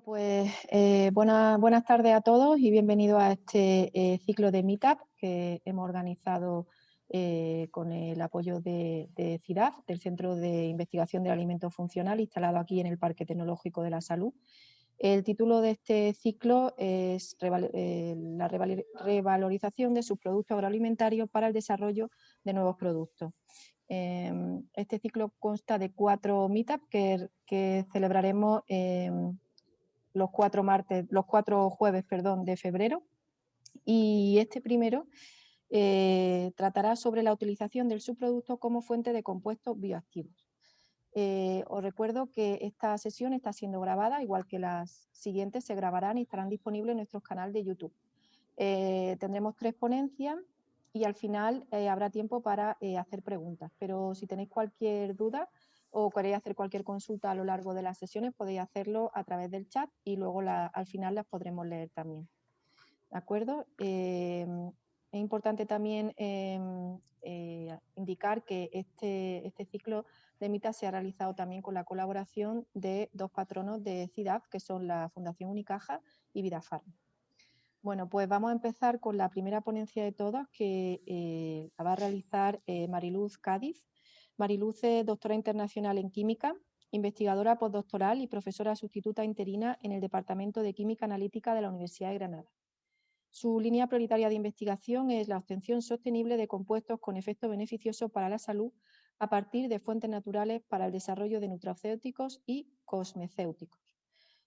Pues eh, buenas tardes a todos y bienvenidos a este eh, ciclo de Meetup que hemos organizado eh, con el apoyo de, de, CIDAF, del Centro de Investigación del Alimento Funcional, instalado aquí en el Parque Tecnológico de la Salud. El título de este ciclo es la revalorización de sus productos agroalimentarios para el desarrollo de nuevos productos. Em, este ciclo consta de cuatro meetups que, que celebraremos los cuatro, martes, los cuatro jueves perdón, de febrero. Y este primero eh, tratará sobre la utilización del subproducto como fuente de compuestos bioactivos. Eh, os recuerdo que esta sesión está siendo grabada, igual que las siguientes se grabarán y estarán disponibles en nuestro canal de YouTube. Eh, tendremos tres ponencias y al final habrá tiempo para hacer preguntas, pero si tenéis cualquier duda, o queréis hacer cualquier consulta a lo largo de las sesiones, podéis hacerlo a través del chat y luego al final las podremos leer también. ¿De acuerdo? Eh, es importante también em, eh, indicar que este, este ciclo de MITA se ha realizado también con la colaboración de dos patronos de CIDAF, que son la Fundación Unicaja y Vidafarm. Bueno, pues vamos a empezar con la primera ponencia de todas que eh, la va a realizar Mariluz Cádiz, Mariluz es doctora internacional en Química, investigadora postdoctoral y profesora sustituta interina en el Departamento de Química Analítica de la Universidad de Granada. Su línea prioritaria de investigación es la obtención sostenible de compuestos con efecto beneficioso para la salud a partir de fuentes naturales para el desarrollo de nutracéuticos y cosmecéuticos.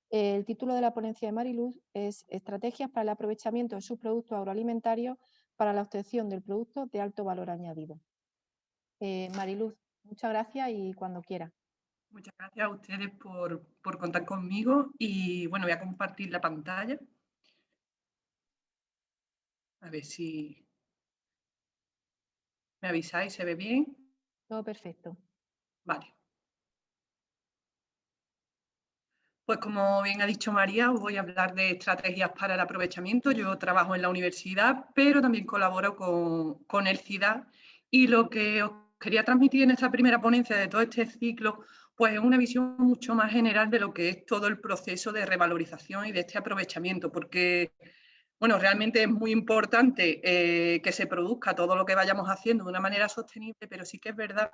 El título de la ponencia de Mariluz es Estrategias para el aprovechamiento de sus productos agroalimentarios para la obtención del producto de alto valor añadido. Eh, Mariluz, muchas gracias y cuando quiera. Muchas gracias a ustedes por, contar conmigo y bueno, voy a compartir la pantalla. A ver si me avisáis, ¿se ve bien? Todo perfecto. Vale. Pues como bien ha dicho María, os voy a hablar de estrategias para el aprovechamiento. Yo trabajo en la universidad, pero también colaboro con, con el CIDA y lo que os quería transmitir en esta primera ponencia de todo este ciclo, pues una visión mucho más general de lo que es todo el proceso de revalorización y de este aprovechamiento, porque bueno, realmente es muy importante eh, que se produzca todo lo que vayamos haciendo de una manera sostenible, pero sí que es verdad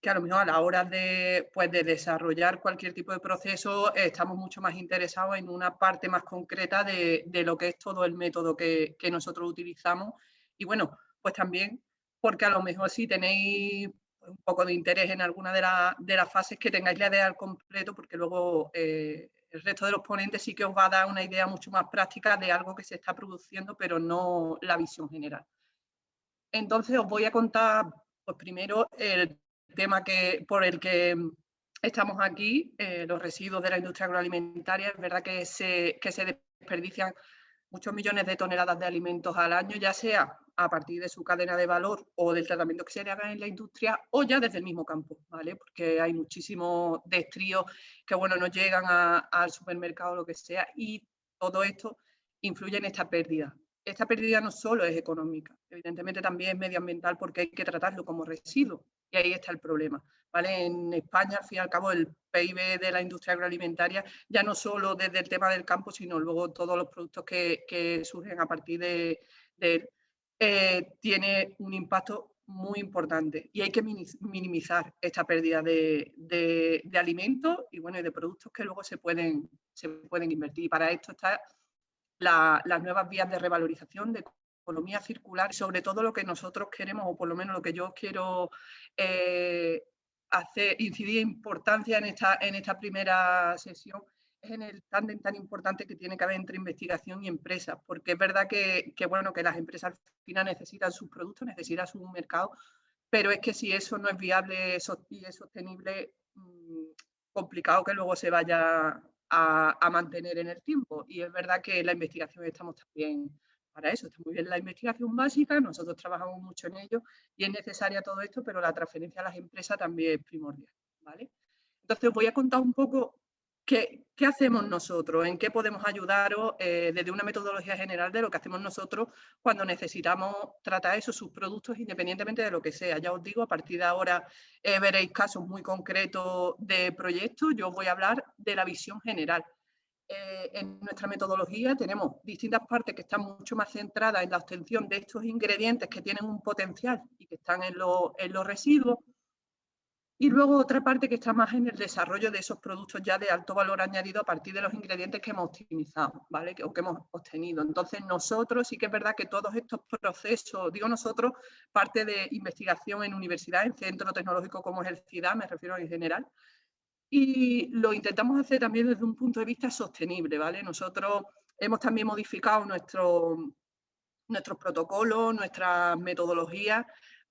que a lo mejor a la hora de, pues, de desarrollar cualquier tipo de proceso estamos mucho más interesados en una parte más concreta de, lo que es todo el método que nosotros utilizamos. Y bueno, pues también porque a lo mejor si tenéis un poco de interés en alguna de, las fases que tengáis la idea al completo, porque luego eh, el resto de los ponentes sí que os va a dar una idea mucho más práctica de algo que se está produciendo, pero no la visión general. Entonces os voy a contar, pues primero, el tema que, por el que estamos aquí, eh, los residuos de la industria agroalimentaria. Es verdad que se, que se desperdician muchos millones de toneladas de alimentos al año, ya sea a partir de su cadena de valor o del tratamiento que se le haga en la industria o ya desde el mismo campo, ¿vale? Porque hay muchísimos destríos que, bueno, no llegan al supermercado o lo que sea y todo esto influye en esta pérdida. Esta pérdida no solo es económica, evidentemente también es medioambiental porque hay que tratarlo como residuo y ahí está el problema. ¿vale? En España, al fin y al cabo, el PIB de la industria agroalimentaria, ya no solo desde el tema del campo, sino luego todos los productos que, surgen a partir de, él, eh, tiene un impacto muy importante y hay que minimizar esta pérdida de, de, alimentos y bueno, de productos que luego se pueden, se pueden invertir. Y para esto están las nuevas vías de revalorización, de economía circular, sobre todo lo que nosotros queremos, o por lo menos lo que yo quiero eh, hacer, incidir importancia en esta, en esta primera sesión, en el tándem tan importante que tiene que haber entre investigación y empresas, porque es verdad que, bueno, que las empresas al final necesitan sus productos, necesitan su mercado, pero es que si eso no es viable y es sostenible, mm, complicado que luego se vaya a, mantener en el tiempo. Y es verdad que la investigación estamos también para eso. Está muy bien la investigación básica, nosotros trabajamos mucho en ello y es necesaria todo esto, pero la transferencia a las empresas también es primordial. ¿vale? Entonces, voy a contar un poco qué, hacemos nosotros, en qué podemos ayudaros eh, desde una metodología general de lo que hacemos nosotros cuando necesitamos tratar esos subproductos independientemente de lo que sea. Ya os digo, a partir de ahora eh, veréis casos muy concretos de proyectos. Yo os voy a hablar de la visión general eh, en nuestra metodología tenemos distintas partes que están mucho más centradas en la obtención de estos ingredientes que tienen un potencial y que están en, en los residuos. Y luego otra parte que está más en el desarrollo de esos productos ya de alto valor añadido a partir de los ingredientes que hemos optimizado, ¿vale? O que hemos obtenido. Entonces nosotros sí que es verdad que todos estos procesos, digo nosotros, parte de investigación en universidad, en centro tecnológico como es el CIDA, me refiero en general, y lo intentamos hacer también desde un punto de vista sostenible, ¿vale? Nosotros hemos también modificado nuestro, nuestros protocolos, nuestras metodologías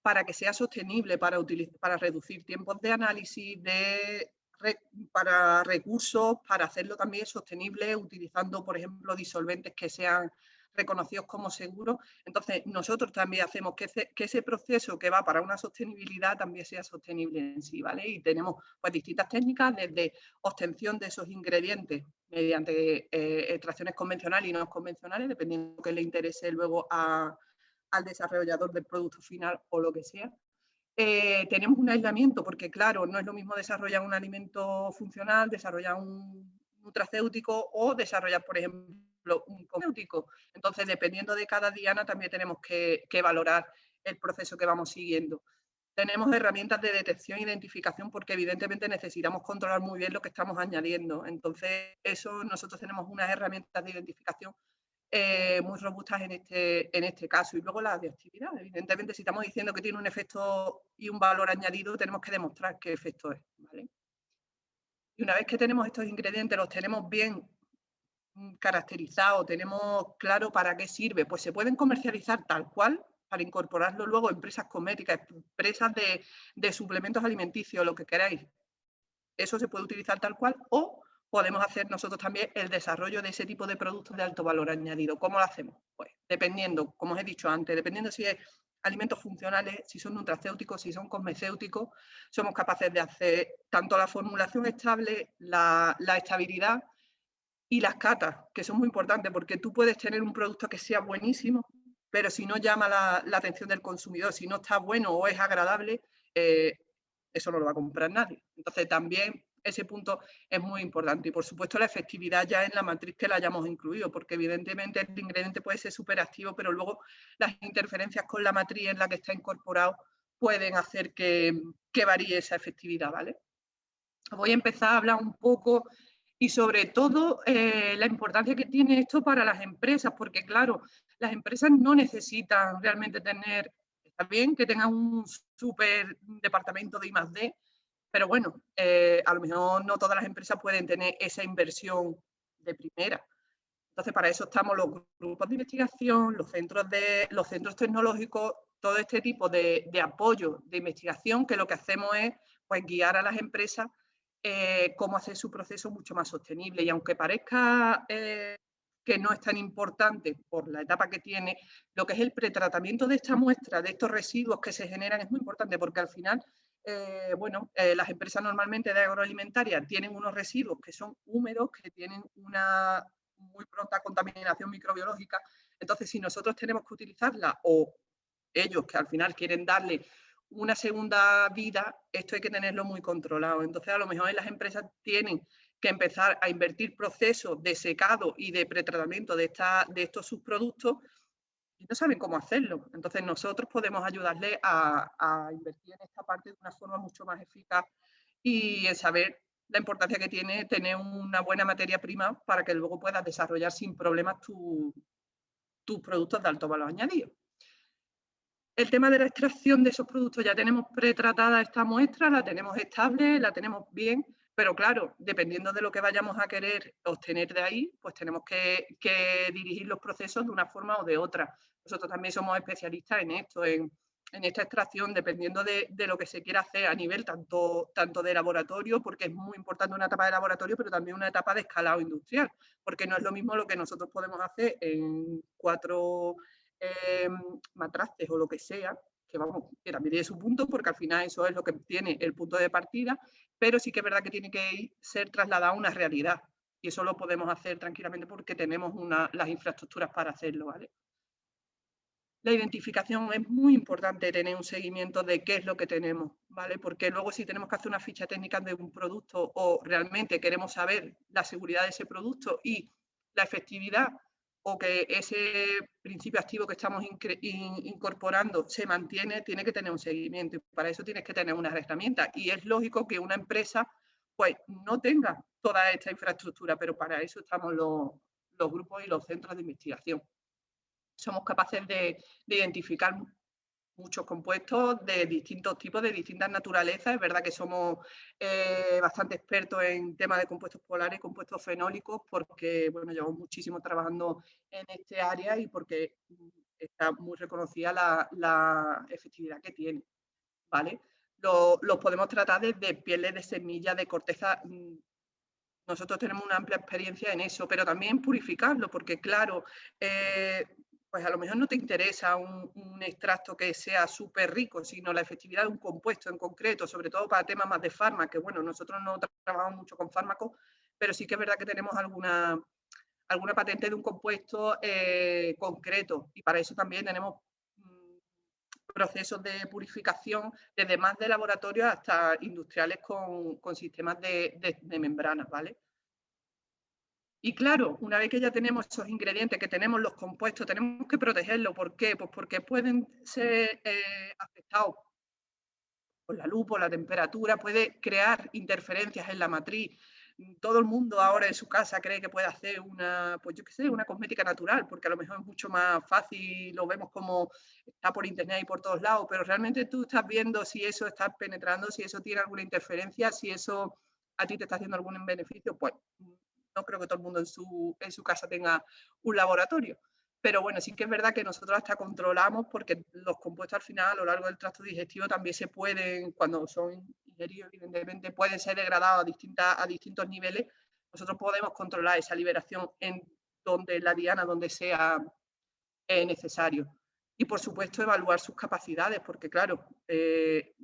para que sea sostenible, para, para reducir tiempos de análisis, de, para recursos, para hacerlo también sostenible utilizando, por ejemplo, disolventes que sean reconocidos como seguros. Entonces, nosotros también hacemos que ese, proceso que va para una sostenibilidad también sea sostenible en sí, ¿vale? Y tenemos pues distintas técnicas desde obtención de esos ingredientes mediante eh, extracciones convencionales y no convencionales, dependiendo que le interese luego al desarrollador del producto final o lo que sea. Eh, tenemos un aislamiento porque, claro, no es lo mismo desarrollar un alimento funcional, desarrollar un nutracéutico o desarrollar, por ejemplo, un cosmético. Entonces, dependiendo de cada diana, también tenemos que, valorar el proceso que vamos siguiendo. Tenemos herramientas de detección e identificación porque evidentemente necesitamos controlar muy bien lo que estamos añadiendo. Entonces, eso nosotros tenemos unas herramientas de identificación eh, muy robustas en este, en este caso. Y luego la de actividad. Evidentemente, si estamos diciendo que tiene un efecto y un valor añadido, tenemos que demostrar qué efecto es. Y una vez que tenemos estos ingredientes, los tenemos bien Mm, caracterizado, tenemos claro para qué sirve, pues se pueden comercializar tal cual para incorporarlo luego en empresas cosméticas, empresas de, suplementos alimenticios, lo que queráis. Eso se puede utilizar tal cual o podemos hacer nosotros también el desarrollo de ese tipo de productos de alto valor añadido. ¿Cómo lo hacemos? Pues dependiendo, como os he dicho antes, dependiendo si es alimentos funcionales, si son nutracéuticos, si son cosmecéuticos, somos capaces de hacer tanto la formulación estable, la estabilidad, y las catas, que son muy importantes porque tú puedes tener un producto que sea buenísimo, pero si no llama la, atención del consumidor, si no está bueno o es agradable, eh, eso no lo va a comprar nadie. Entonces también ese punto es muy importante. Y por supuesto la efectividad ya en la matriz que la hayamos incluido, porque evidentemente el ingrediente puede ser súper activo, pero luego las interferencias con la matriz en la que está incorporado pueden hacer que, que varíe esa efectividad. ¿vale? Voy a empezar a hablar un poco y sobre todo eh, la importancia que tiene esto para las empresas, porque claro, las empresas no necesitan realmente tener, está bien que tengan un súper departamento de I+.D., pero bueno, eh, a lo mejor no todas las empresas pueden tener esa inversión de primera. Entonces, para eso estamos los grupos de investigación, los centros, de, los centros tecnológicos, todo este tipo de, de apoyo de investigación que lo que hacemos es pues, guiar a las empresas eh, cómo hacer su proceso mucho más sostenible. Y aunque parezca eh, que no es tan importante por la etapa que tiene, lo que es el pretratamiento de esta muestra, de estos residuos que se generan, es muy importante porque al final, eh, bueno, las empresas normalmente de agroalimentaria tienen unos residuos que son húmedos, que tienen una muy pronta contaminación microbiológica. Entonces, si nosotros tenemos que utilizarla o ellos que al final quieren darle una segunda vida, esto hay que tenerlo muy controlado. Entonces, a lo mejor las empresas tienen que empezar a invertir procesos de secado y de pretratamiento de, de estos subproductos no saben cómo hacerlo. Entonces, nosotros podemos ayudarles a, invertir en esta parte de una forma mucho más eficaz y saber la importancia que tiene tener una buena materia prima para que luego puedas desarrollar sin problemas tus productos de alto valor añadido. El tema de la extracción de esos productos, ya tenemos pretratada esta muestra, la tenemos estable, la tenemos bien, pero claro, dependiendo de lo que vayamos a querer obtener de ahí, pues tenemos que, dirigir los procesos de una forma o de otra. Nosotros también somos especialistas en esto, en, esta extracción, dependiendo de, lo que se quiera hacer a nivel tanto, de laboratorio, porque es muy importante una etapa de laboratorio, pero también una etapa de escalado industrial, porque no es lo mismo lo que nosotros podemos hacer en cuatro eh, matraces o lo que sea, que vamos, que también tiene su punto, porque al final eso es lo que tiene el punto de partida, pero sí que es verdad que tiene que ser trasladado a una realidad. Y eso lo podemos hacer tranquilamente porque tenemos las infraestructuras para hacerlo, ¿vale? La identificación es muy importante tener un seguimiento de qué es lo que tenemos, ¿vale? Porque luego si tenemos que hacer una ficha técnica de un producto o realmente queremos saber la seguridad de ese producto y la efectividad o que ese principio activo que estamos incorporando se mantiene, tiene que tener un seguimiento y para eso tienes que tener unas herramientas. Y es lógico que una empresa pues no tenga toda esta infraestructura, pero para eso estamos los, los grupos y los centros de investigación somos capaces de, identificar muchos compuestos de distintos tipos, de distintas naturalezas. Es verdad que somos eh, bastante expertos en temas de compuestos polares compuestos fenólicos porque bueno, llevamos muchísimo trabajando en este área y porque está muy reconocida la, efectividad que tiene. ¿vale? Los podemos tratar desde pieles de semilla, de corteza mm, nosotros tenemos una amplia experiencia en eso, pero también purificarlo, porque claro, eh, pues a lo mejor no te interesa un, extracto que sea súper rico, sino la efectividad de un compuesto en concreto, sobre todo para temas más de fármacos, que bueno, nosotros no trabajamos mucho con fármacos, pero sí que es verdad que tenemos alguna, alguna patente de un compuesto eh, concreto y para eso también tenemos mm, procesos de purificación desde más de laboratorio hasta industriales con, sistemas de, de membranas, ¿vale? Y claro, una vez que ya tenemos esos ingredientes, que tenemos los compuestos, tenemos que protegerlos. ¿Por qué? Pues porque pueden ser eh, afectados por la luz, por la temperatura, puede crear interferencias en la matriz. Todo el mundo ahora en su casa cree que puede hacer una, pues yo qué sé, una cosmética natural, porque a lo mejor es mucho más fácil, lo vemos como está por internet y por todos lados, pero realmente tú estás viendo si eso está penetrando, si eso tiene alguna interferencia, si eso a ti te está haciendo algún beneficio, pues no creo que todo el mundo en su, en su casa tenga un laboratorio. Pero bueno, sí que es verdad que nosotros hasta controlamos porque los compuestos al final a lo largo del tracto digestivo también se pueden, cuando son ingeridos evidentemente, pueden ser degradados a, distintas, a distintos niveles. Nosotros podemos controlar esa liberación en donde la diana, donde sea eh, necesario. Y por supuesto evaluar sus capacidades, porque claro, eh,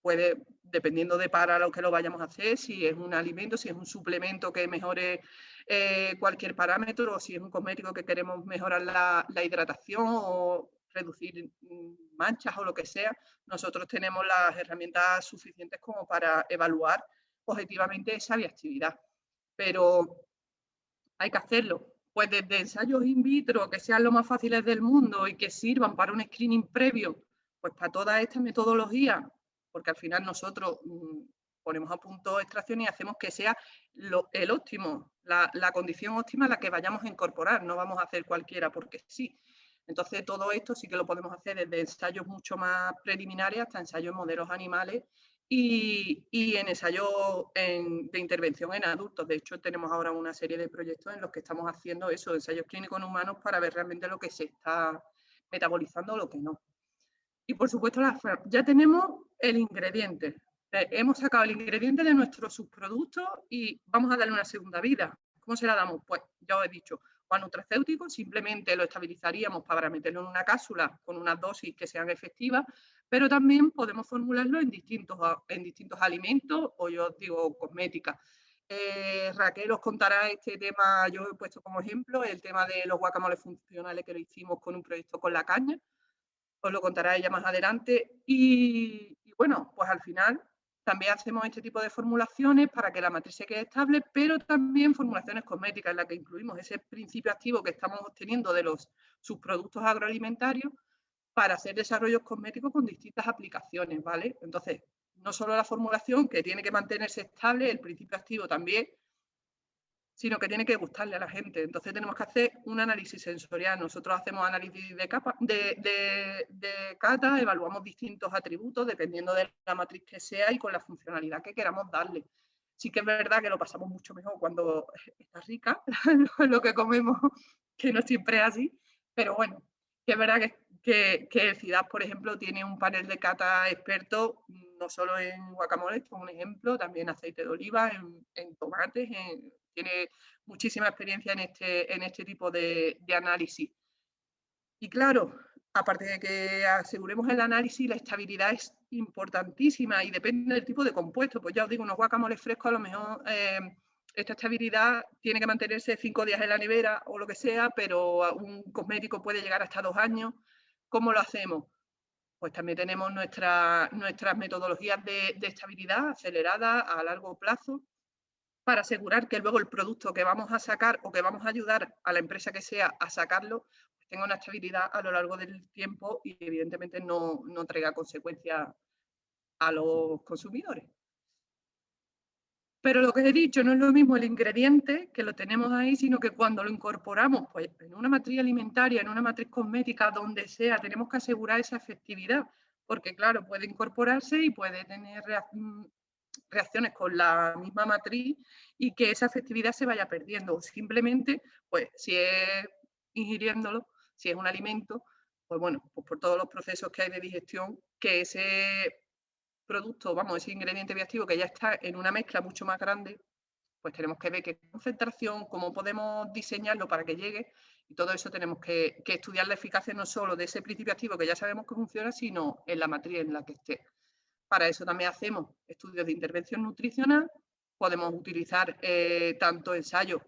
puede, dependiendo de para lo que lo vayamos a hacer, si es un alimento, si es un suplemento que mejore eh, cualquier parámetro, o si es un cosmético que queremos mejorar la, hidratación o reducir mm, manchas o lo que sea, nosotros tenemos las herramientas suficientes como para evaluar objetivamente esa viabilidad. Pero hay que hacerlo. Pues desde ensayos in vitro que sean lo más fáciles del mundo y que sirvan para un screening previo, pues para toda esta metodología porque al final nosotros mm, ponemos a punto extracción y hacemos que sea el óptimo, la, condición óptima la que vayamos a incorporar, no vamos a hacer cualquiera porque sí. Entonces todo esto sí que lo podemos hacer desde ensayos mucho más preliminares hasta ensayos en modelos animales y, en ensayos de intervención en adultos. De hecho, tenemos ahora una serie de proyectos en los que estamos haciendo eso, ensayos clínicos en humanos para ver realmente lo que se está metabolizando o lo que no. Y por supuesto, ya tenemos el ingrediente. Eh, hemos sacado el ingrediente de nuestro subproducto y vamos a darle una segunda vida. ¿Cómo se la damos? Pues ya os he dicho, o a nutracéutico, simplemente lo estabilizaríamos para meterlo en una cápsula con unas dosis que sean efectivas, pero también podemos formularlo en distintos, en distintos alimentos o yo os digo cosmética. Eh, Raquel os contará este tema, yo he puesto como ejemplo el tema de los guacamoles funcionales que lo hicimos con un proyecto con la caña, os lo contará ella más adelante. Y, bueno, pues al final también hacemos este tipo de formulaciones para que la matriz se quede estable, pero también formulaciones cosméticas en las que incluimos ese principio activo que estamos obteniendo de los subproductos agroalimentarios para hacer desarrollos cosméticos con distintas aplicaciones, ¿vale? Entonces, no solo la formulación que tiene que mantenerse estable, el principio activo también sino que tiene que gustarle a la gente. Entonces tenemos que hacer un análisis sensorial. Nosotros hacemos análisis de, capa, cata, evaluamos distintos atributos dependiendo de la matriz que sea y con la funcionalidad que queramos darle. Sí que es verdad que lo pasamos mucho mejor cuando está rica lo que comemos, que no siempre es así, pero bueno, que es verdad que, que, el CIDAD, por ejemplo, tiene un panel de cata experto, no solo en guacamole, como un ejemplo, también aceite de oliva, en tomates, en tiene muchísima experiencia en este, en este tipo de, análisis. Y claro, aparte de que aseguremos el análisis, la estabilidad es importantísima y depende del tipo de compuesto. Pues ya os digo, unos guacamoles frescos a lo mejor eh, esta estabilidad tiene que mantenerse cinco días en la nevera o lo que sea, pero un cosmético puede llegar hasta dos años. ¿Cómo lo hacemos? Pues también tenemos nuestras metodologías de, estabilidad aceleradas a largo plazo para asegurar que luego el producto que vamos a sacar o que vamos a ayudar a la empresa que sea a sacarlo pues tenga una estabilidad a lo largo del tiempo y evidentemente no, no traiga consecuencias a los consumidores. Pero lo que he dicho no es lo mismo el ingrediente, que lo tenemos ahí, sino que cuando lo incorporamos pues, en una matriz alimentaria, en una matriz cosmética, donde sea, tenemos que asegurar esa efectividad, porque claro, puede incorporarse y puede tener mm, reacciones con la misma matriz y que esa efectividad se vaya perdiendo. Simplemente, pues si es ingiriéndolo, si es un alimento, pues bueno, pues por todos los procesos que hay de digestión, que ese producto, vamos, ese ingrediente bioactivo que ya está en una mezcla mucho más grande, pues tenemos que ver qué concentración, cómo podemos diseñarlo para que llegue y todo eso tenemos que, estudiar la eficacia no solo de ese principio activo que ya sabemos que funciona, sino en la matriz en la que esté. Para eso también hacemos estudios de intervención nutricional, podemos utilizar eh, tanto ensayos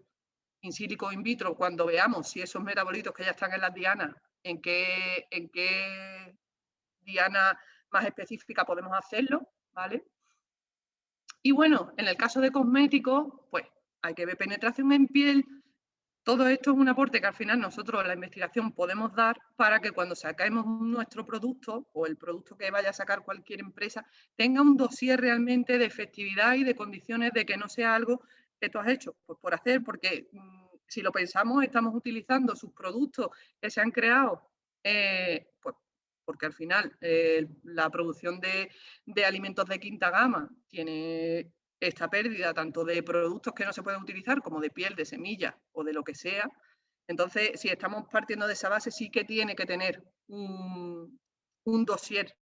in silico in vitro cuando veamos si esos metabolitos que ya están en las dianas, en qué, en qué diana más específica podemos hacerlo, ¿vale? Y bueno, en el caso de cosméticos, pues hay que ver penetración en piel. Todo esto es un aporte que al final nosotros en la investigación podemos dar para que cuando saquemos nuestro producto o el producto que vaya a sacar cualquier empresa tenga un dossier realmente de efectividad y de condiciones de que no sea algo que tú has hecho pues por hacer, porque mm, si lo pensamos estamos utilizando sus productos que se han creado eh, pues porque al final eh, la producción de, alimentos de quinta gama tiene esta pérdida tanto de productos que no se pueden utilizar como de piel, de semilla o de lo que sea. Entonces, si estamos partiendo de esa base, sí que tiene que tener un, un dossier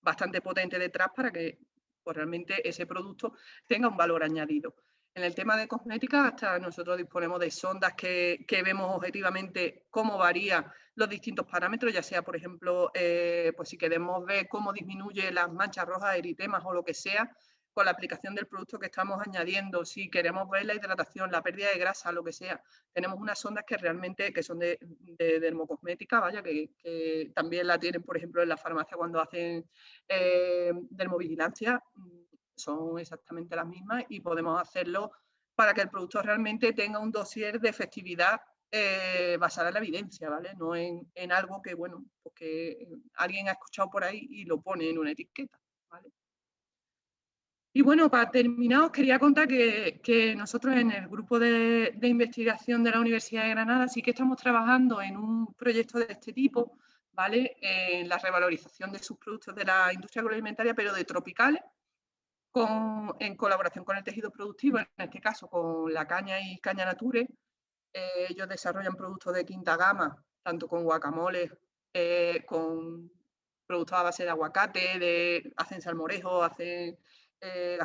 bastante potente detrás para que pues, realmente ese producto tenga un valor añadido. En el tema de cosmética, hasta nosotros disponemos de sondas que, vemos objetivamente cómo varían los distintos parámetros, ya sea, por ejemplo, eh, pues si queremos ver cómo disminuye las manchas rojas, eritemas o lo que sea, con la aplicación del producto que estamos añadiendo, si queremos ver la hidratación, la pérdida de grasa, lo que sea, tenemos unas sondas que realmente que son de, dermocosmética, vaya, que, también la tienen, por ejemplo, en la farmacia cuando hacen eh, dermovigilancia, son exactamente las mismas y podemos hacerlo para que el producto realmente tenga un dossier de efectividad eh, basada en la evidencia, ¿vale? No en, algo que, bueno, porque pues alguien ha escuchado por ahí y lo pone en una etiqueta, ¿vale? Y bueno, para terminar, os quería contar que, nosotros en el grupo de, investigación de la Universidad de Granada sí que estamos trabajando en un proyecto de este tipo, ¿vale? En la revalorización de sus productos de la industria agroalimentaria, pero de tropicales, en colaboración con el tejido productivo, en este caso con la caña y caña nature. Eh, ellos desarrollan productos de quinta gama, tanto con guacamole, eh, con productos a base de aguacate, de, hacen salmorejo, hacen eh.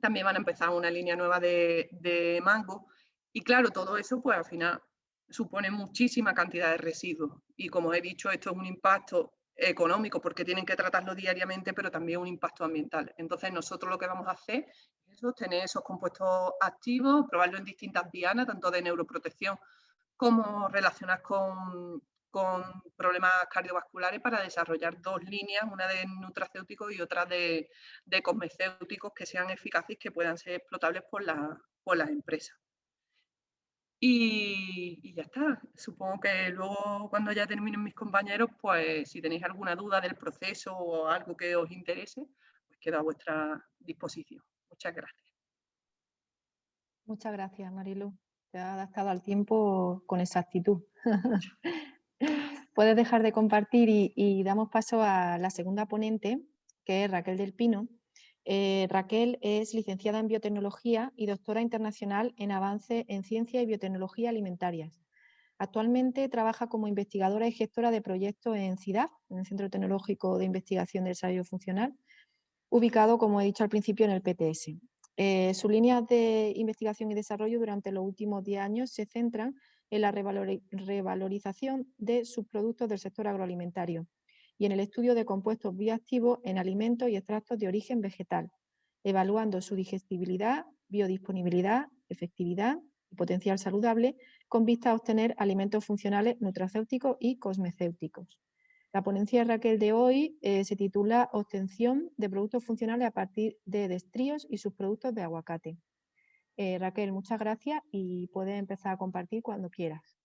También van a empezar una línea nueva de, mango. Y claro, todo eso pues al final supone muchísima cantidad de residuos. Y como he dicho, esto es un impacto económico porque tienen que tratarlo diariamente, pero también un impacto ambiental. Entonces nosotros lo que vamos a hacer es tener esos compuestos activos, probarlo en distintas dianas, tanto de neuroprotección como relacionadas con, con problemas cardiovasculares para desarrollar dos líneas, una de nutracéuticos y otra de, de cosmecéuticos que sean eficaces y que puedan ser explotables por, la, por las empresas. Y, ya está. Supongo que luego cuando ya terminen mis compañeros, pues si tenéis alguna duda del proceso o algo que os interese, pues quedo a vuestra disposición. Muchas gracias. Muchas gracias, Marilu. Te has adaptado al tiempo con exactitud. Puedes dejar de compartir y damos paso a la segunda ponente, que es Raquel del Pino, eh, Raquel es licenciada en biotecnología y doctora internacional en avance en ciencia y biotecnología alimentarias. Actualmente trabaja como investigadora y gestora de proyectos en CIDAF, en el Centro Tecnológico de Investigación del Desarrollo Funcional, ubicado, como he dicho al principio, en el PTS. Eh, sus líneas de investigación y desarrollo durante los últimos 10 años se centran en la revalorización de subproductos del sector agroalimentario, y en el estudio de compuestos bioactivos en alimentos y extractos de origen vegetal, evaluando su digestibilidad, biodisponibilidad, efectividad y potencial saludable con vista a obtener alimentos funcionales nutracéuticos y cosmecéuticos. La ponencia de Raquel de hoy eh, se titula Obtención de productos funcionales a partir de destríos y sus productos de aguacate. Eh, Raquel, muchas gracias y puedes empezar a compartir cuando quieras.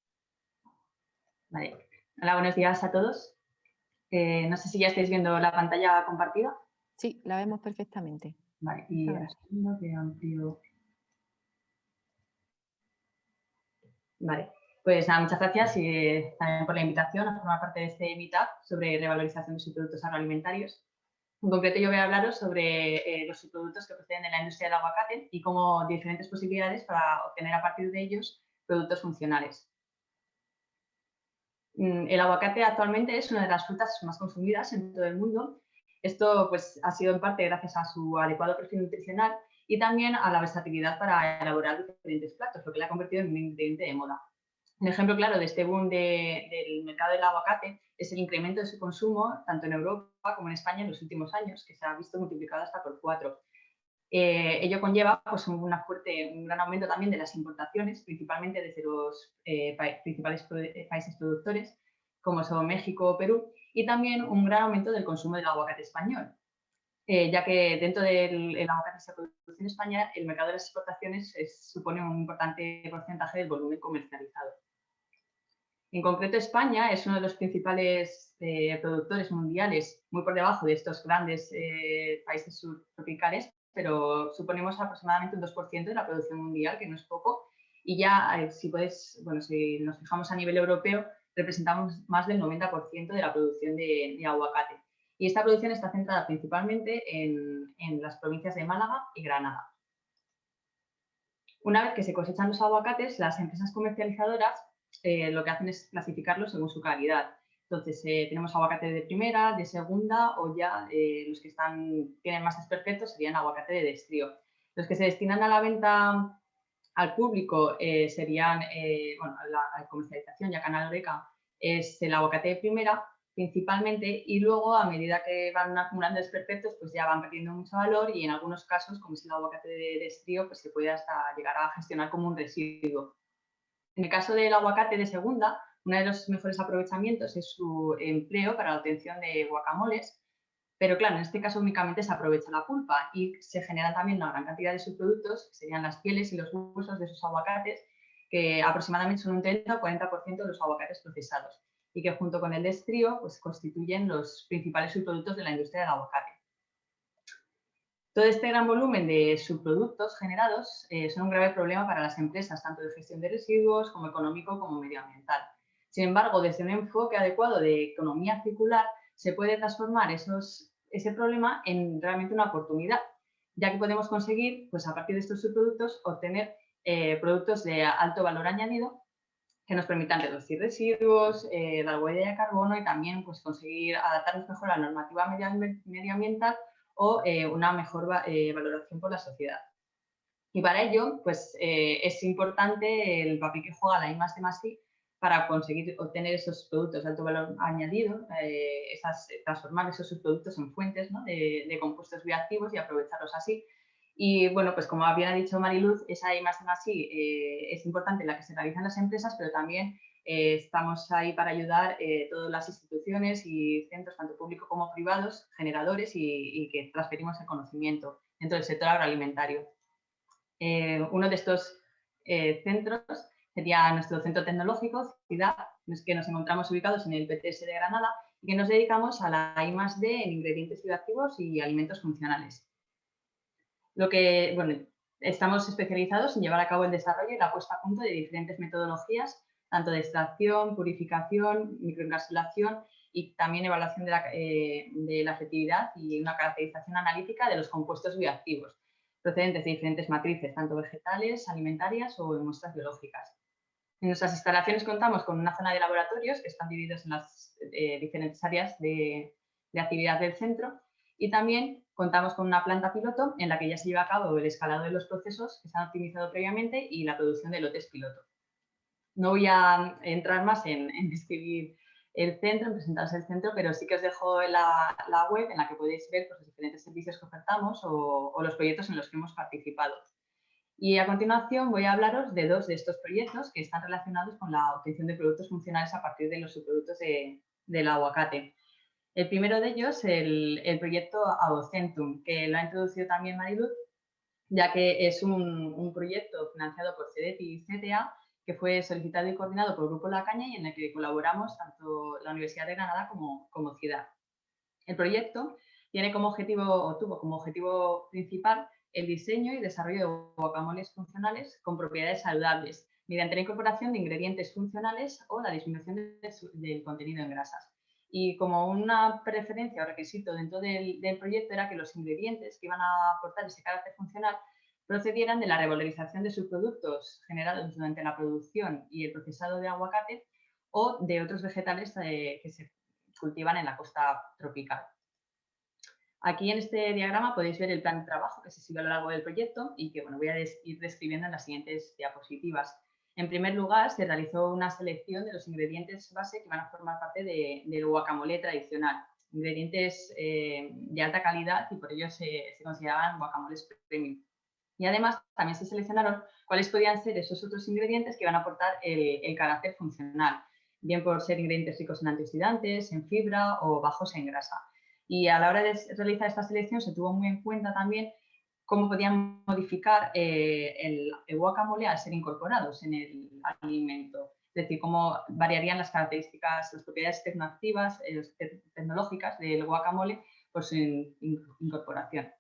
Vale. Hola, buenos días a todos. Eh, no sé si ya estáis viendo la pantalla compartida. Sí, la vemos perfectamente. Vale, y amplio. Vale, pues nada, muchas gracias y, también por la invitación a formar parte de este Meetup sobre revalorización de subproductos agroalimentarios. En concreto yo voy a hablaros sobre eh, los subproductos que proceden de la industria del aguacate y cómo diferentes posibilidades para obtener a partir de ellos productos funcionales. Mm, el aguacate actualmente es una de las frutas más consumidas en todo el mundo. Esto pues, ha sido en parte gracias a su adecuado perfil nutricional y también a la versatilidad para elaborar diferentes platos, lo que le ha convertido en un ingrediente de moda. Un ejemplo claro de este boom del mercado del aguacate es el incremento de su consumo tanto en Europa como en España en los últimos años, que se ha visto multiplicado hasta por cuatro. Eh, ello conlleva pues, una fuerte, un gran aumento también de las importaciones, principalmente desde los eh, principales eh, países productores, como son México o Perú, y también un gran aumento del consumo del aguacate español, ya que dentro del aguacate que se produce en España, el mercado de las exportaciones supone un importante porcentaje del volumen comercializado. En concreto, España es uno de los principales eh, productores mundiales, muy por debajo de estos grandes eh, países subtropicales, pero suponemos aproximadamente un 2% de la producción mundial, que no es poco. Y ya, eh, si, puedes, bueno, si nos fijamos a nivel europeo, representamos más del 90% de la producción de, aguacate. Y esta producción está centrada principalmente en, en las provincias de Málaga y Granada. Una vez que se cosechan los aguacates, las empresas comercializadoras eh, lo que hacen es clasificarlos según su calidad. Entonces, eh, tenemos aguacate de primera, de segunda o ya eh, los que están, tienen más perfectos serían aguacate de destrío. Los que se destinan a la venta al público serían, bueno, la, comercialización ya canal Oreca es el aguacate de primera principalmente y luego a medida que van acumulando desperfectos pues ya van perdiendo mucho valor y en algunos casos como es el aguacate de destrío pues se puede hasta llegar a gestionar como un residuo. En el caso del aguacate de segunda, uno de los mejores aprovechamientos es su empleo para la obtención de guacamoles, pero claro, en este caso únicamente se aprovecha la pulpa y se genera también una gran cantidad de subproductos, que serían las pieles y los huesos de esos aguacates, que aproximadamente son un 30 o 40% de los aguacates procesados y que junto con el destrío pues, constituyen los principales subproductos de la industria del aguacate. Todo este gran volumen de subproductos generados eh, son un grave problema para las empresas, tanto de gestión de residuos como económico como medioambiental. Sin embargo, desde un enfoque adecuado de economía circular, se puede transformar esos, ese problema en realmente una oportunidad, ya que podemos conseguir, pues a partir de estos subproductos, obtener eh, productos de alto valor añadido que nos permitan reducir residuos, eh, la huella de carbono y también pues, conseguir adaptarnos mejor a la normativa medioambiental o eh, una mejor eh, valoración por la sociedad. Y para ello, pues eh, es importante el papel que juega la I de para conseguir obtener esos productos de alto valor añadido, esas, transformar esos subproductos en fuentes de, compuestos bioactivos y aprovecharlos así. Y bueno, pues como bien ha dicho Mariluz, esa I de es importante la que se realiza en las empresas, pero también eh, estamos ahí para ayudar eh, todas las instituciones y centros, tanto públicos como privados, generadores y, que transferimos el conocimiento dentro del sector agroalimentario. Eh, uno de estos centros sería nuestro centro tecnológico, CIDAD, que nos encontramos ubicados en el PTS de Granada y que nos dedicamos a la I+.D. en ingredientes bioactivos y alimentos funcionales. Lo que, bueno, estamos especializados en llevar a cabo el desarrollo y la puesta a punto de diferentes metodologías tanto de extracción, purificación, microencapsulación y también evaluación de la, eh, de la efectividad y una caracterización analítica de los compuestos bioactivos procedentes de diferentes matrices, tanto vegetales, alimentarias o en muestras biológicas. En nuestras instalaciones contamos con una zona de laboratorios que están divididos en las eh, diferentes áreas de, de actividad del centro y también contamos con una planta piloto en la que ya se lleva a cabo el escalado de los procesos que se han optimizado previamente y la producción de lotes piloto. No voy a entrar más en, describir el centro, en presentaros el centro, pero sí que os dejo la, web en la que podéis ver pues, los diferentes servicios que ofertamos o, los proyectos en los que hemos participado. Y a continuación voy a hablaros de dos de estos proyectos que están relacionados con la obtención de productos funcionales a partir de los subproductos del aguacate. El primero de ellos, el, el proyecto Abocentum, que lo ha introducido también Mariluz, ya que es un, proyecto financiado por CEDETI y CTA que fue solicitado y coordinado por el Grupo La Caña y en el que colaboramos tanto la Universidad de Granada como, como Ciudad. El proyecto tiene como objetivo, o tuvo como objetivo principal, el diseño y desarrollo de guacamoles funcionales con propiedades saludables, mediante la incorporación de ingredientes funcionales o la disminución del contenido en grasas. Y como una preferencia o requisito dentro del, proyecto era que los ingredientes que iban a aportar ese carácter funcional procedieran de la revalorización de subproductos generados durante la producción y el procesado de aguacate o de otros vegetales eh, que se cultivan en la costa tropical. Aquí en este diagrama podéis ver el plan de trabajo que se sigue a lo largo del proyecto y que bueno, voy a ir describiendo en las siguientes diapositivas. En primer lugar, se realizó una selección de los ingredientes base que van a formar parte del guacamole tradicional. Ingredientes eh, de alta calidad y por ello se, consideraban guacamoles premium. Y además también se seleccionaron cuáles podían ser esos otros ingredientes que van a aportar el, carácter funcional, bien por ser ingredientes ricos en antioxidantes, en fibra o bajos en grasa. Y a la hora de realizar esta selección se tuvo muy en cuenta también cómo podían modificar eh, el, guacamole al ser incorporados en el alimento. Es decir, cómo variarían las características, las propiedades tecnoactivas, eh, tecnológicas del guacamole por su incorporación.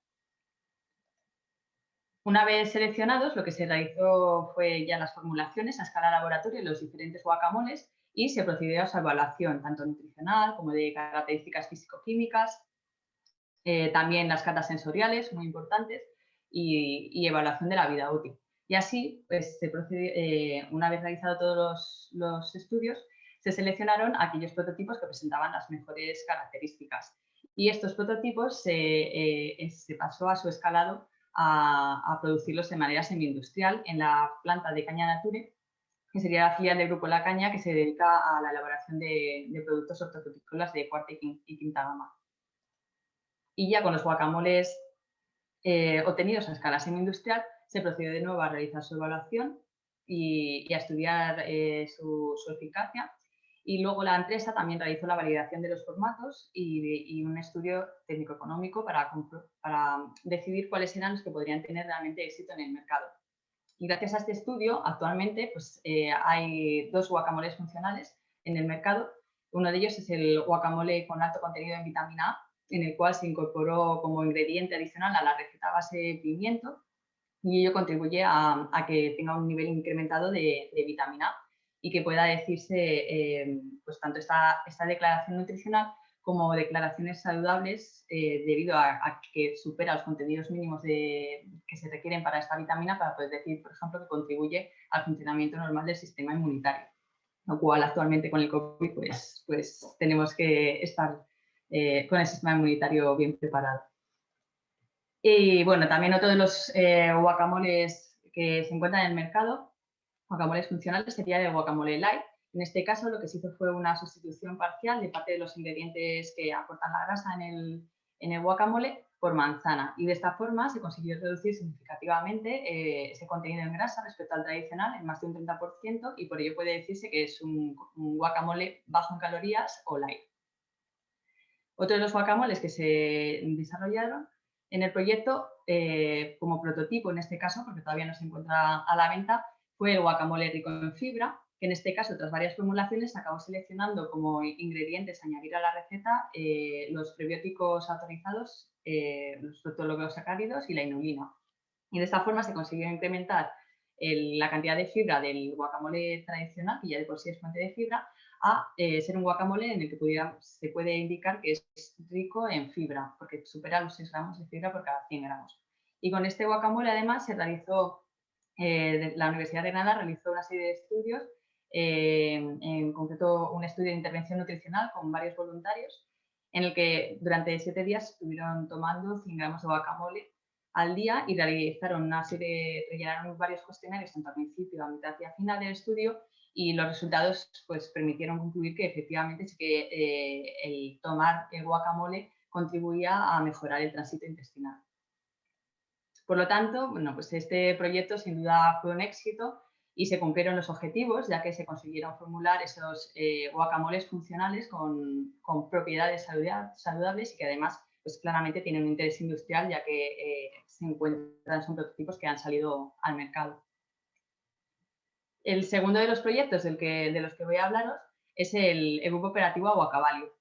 Una vez seleccionados, lo que se realizó fue ya las formulaciones a escala laboratorio de los diferentes guacamoles y se procedió a su evaluación, tanto nutricional como de características físico-químicas, eh, también las catas sensoriales, muy importantes, y, evaluación de la vida útil. Y así, pues, se eh, una vez realizado todos los, estudios, se seleccionaron aquellos prototipos que presentaban las mejores características. Y estos prototipos eh, se pasó a su escalado a, producirlos de manera semi-industrial en la planta de Caña Nature, que sería la filial del Grupo La Caña, que se dedica a la elaboración de, productos hortofrutícolas de cuarta y quinta gama. Y ya con los guacamoles eh, obtenidos a escala semi-industrial, se procedió de nuevo a realizar su evaluación y, a estudiar eh, su, eficacia. Y luego la empresa también realizó la validación de los formatos y, un estudio técnico-económico para, para decidir cuáles eran los que podrían tener realmente éxito en el mercado. Y gracias a este estudio, actualmente pues, eh, hay dos guacamoles funcionales en el mercado. Uno de ellos es el guacamole con alto contenido en vitamina A, en el cual se incorporó como ingrediente adicional a la receta base pimiento y ello contribuye a, que tenga un nivel incrementado de, vitamina A y que pueda decirse eh, pues tanto esta, esta, declaración nutricional como declaraciones saludables eh, debido a, que supera los contenidos mínimos de, que se requieren para esta vitamina para poder decir, por ejemplo, que contribuye al funcionamiento normal del sistema inmunitario, lo cual actualmente con el COVID pues, pues tenemos que estar eh, con el sistema inmunitario bien preparado. Y bueno, también otro de los eh, guacamoles que se encuentran en el mercado, guacamoles funcionales, sería el guacamole light. En este caso lo que se hizo fue una sustitución parcial de parte de los ingredientes que aportan la grasa en el, en el guacamole por manzana y de esta forma se consiguió reducir significativamente eh, ese contenido en grasa respecto al tradicional en más de un 30% y por ello puede decirse que es un guacamole bajo en calorías o light. Otro de los guacamoles que se desarrollaron en el proyecto, eh, como prototipo en este caso, porque todavía no se encuentra a la venta, fue el guacamole rico en fibra, que en este caso, tras varias formulaciones, acabó seleccionando como ingredientes añadir a la receta eh, los prebióticos autorizados, eh, los proteologosacáridos y la inulina. Y de esta forma se consiguió incrementar la cantidad de fibra del guacamole tradicional, que ya de por sí es fuente de fibra, a eh, ser un guacamole en el que se puede indicar que es rico en fibra, porque supera los 6 gramos de fibra por cada 100 gramos. Y con este guacamole además se realizó, eh, la Universidad de Granada realizó una serie de estudios, eh, en concreto un estudio de intervención nutricional con varios voluntarios, en el que durante 7 días estuvieron tomando 100 gramos de guacamole al día y realizaron una serie, rellenaron varios cuestionarios tanto al principio, a mitad y a final del estudio y los resultados pues, permitieron concluir que efectivamente sí que eh, el tomar el guacamole contribuía a mejorar el tránsito intestinal. Por lo tanto, bueno, pues este proyecto sin duda fue un éxito y se cumplieron los objetivos, ya que se consiguieron formular esos eh, guacamoles funcionales con, propiedades saludables y que además pues claramente tienen un interés industrial, ya que eh, se encuentran, son prototipos que han salido al mercado. El segundo de los proyectos del que, de los que voy a hablaros es el, Grupo Operativo Aguacabalio.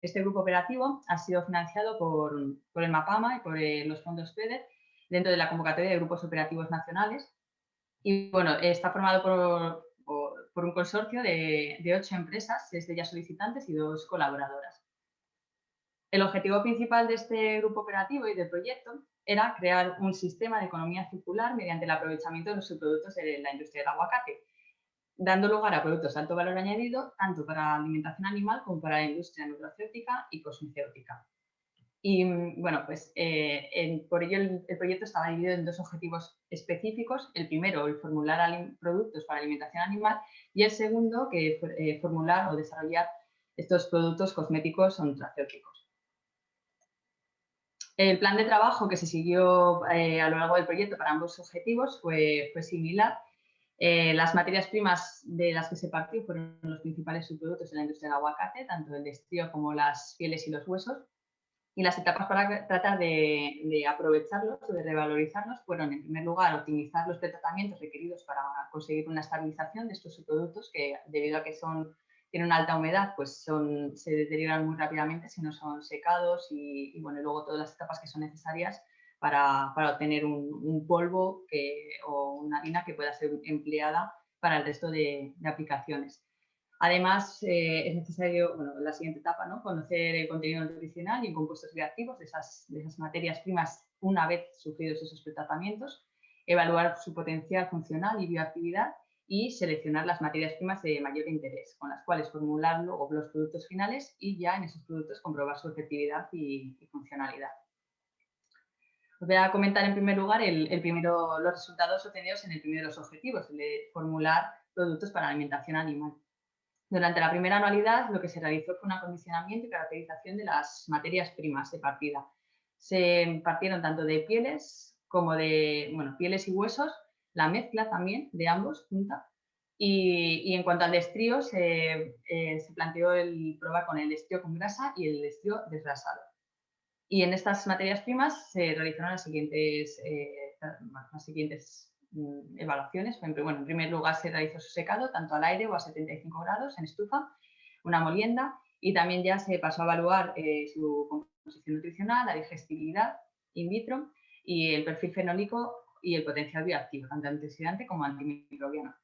Este grupo operativo ha sido financiado por, por el MAPAMA y por eh, los fondos FEDER dentro de la convocatoria de grupos operativos nacionales y bueno, está formado por, por un consorcio de, de, ocho empresas, seis de ellas solicitantes y dos colaboradoras. El objetivo principal de este grupo operativo y del proyecto era crear un sistema de economía circular mediante el aprovechamiento de los subproductos de la industria del aguacate, dando lugar a productos de alto valor añadido tanto para alimentación animal como para la industria nutracéutica y cosmecéutica. Y mm, bueno, pues eh, por ello el, proyecto estaba dividido en dos objetivos específicos. El primero, el formular productos para alimentación animal y el segundo, que eh, formular o desarrollar estos productos cosméticos o nutracéuticos. El plan de trabajo que se siguió eh, a lo largo del proyecto para ambos objetivos fue, fue similar. las materias primas de las que se partió fueron los principales subproductos de la industria del aguacate, tanto el estrío como las pieles y los huesos y las etapas para tratar de, aprovecharlos o de revalorizarlos fueron, en primer lugar, optimizar los tratamientos requeridos para conseguir una estabilización de estos subproductos que, debido a que son, tienen una alta humedad, pues son, se deterioran muy rápidamente si no son secados y, bueno, luego todas las etapas que son necesarias para, para obtener un, polvo que, o una harina que pueda ser empleada para el resto de aplicaciones. Además, eh, es necesario, bueno, la siguiente etapa, ¿no? conocer el contenido nutricional y compuestos reactivos de esas, materias primas una vez sufridos esos tratamientos, evaluar su potencial funcional y bioactividad y seleccionar las materias primas de mayor interés, con las cuales formular luego los productos finales y ya en esos productos comprobar su efectividad y, funcionalidad. Os voy a comentar en primer lugar el, primero, los resultados obtenidos en el primero de los objetivos, el de formular productos para alimentación animal. Durante la primera anualidad lo que se realizó fue un acondicionamiento y caracterización de las materias primas de partida. Se partieron tanto de pieles como de bueno, pieles y huesos, la mezcla también de ambos junta. Y, en cuanto al destrío, se, eh, se, planteó el prueba con el destrío con grasa y el destrío desgrasado. Y en estas materias primas se realizaron las siguientes, eh, las siguientes evaluaciones. Bueno, en primer lugar se realizó su secado tanto al aire o a 75 grados en estufa, una molienda y también ya se pasó a evaluar eh, su composición nutricional, la digestibilidad in vitro y el perfil fenólico y el potencial bioactivo, tanto antioxidante como antimicrobiano.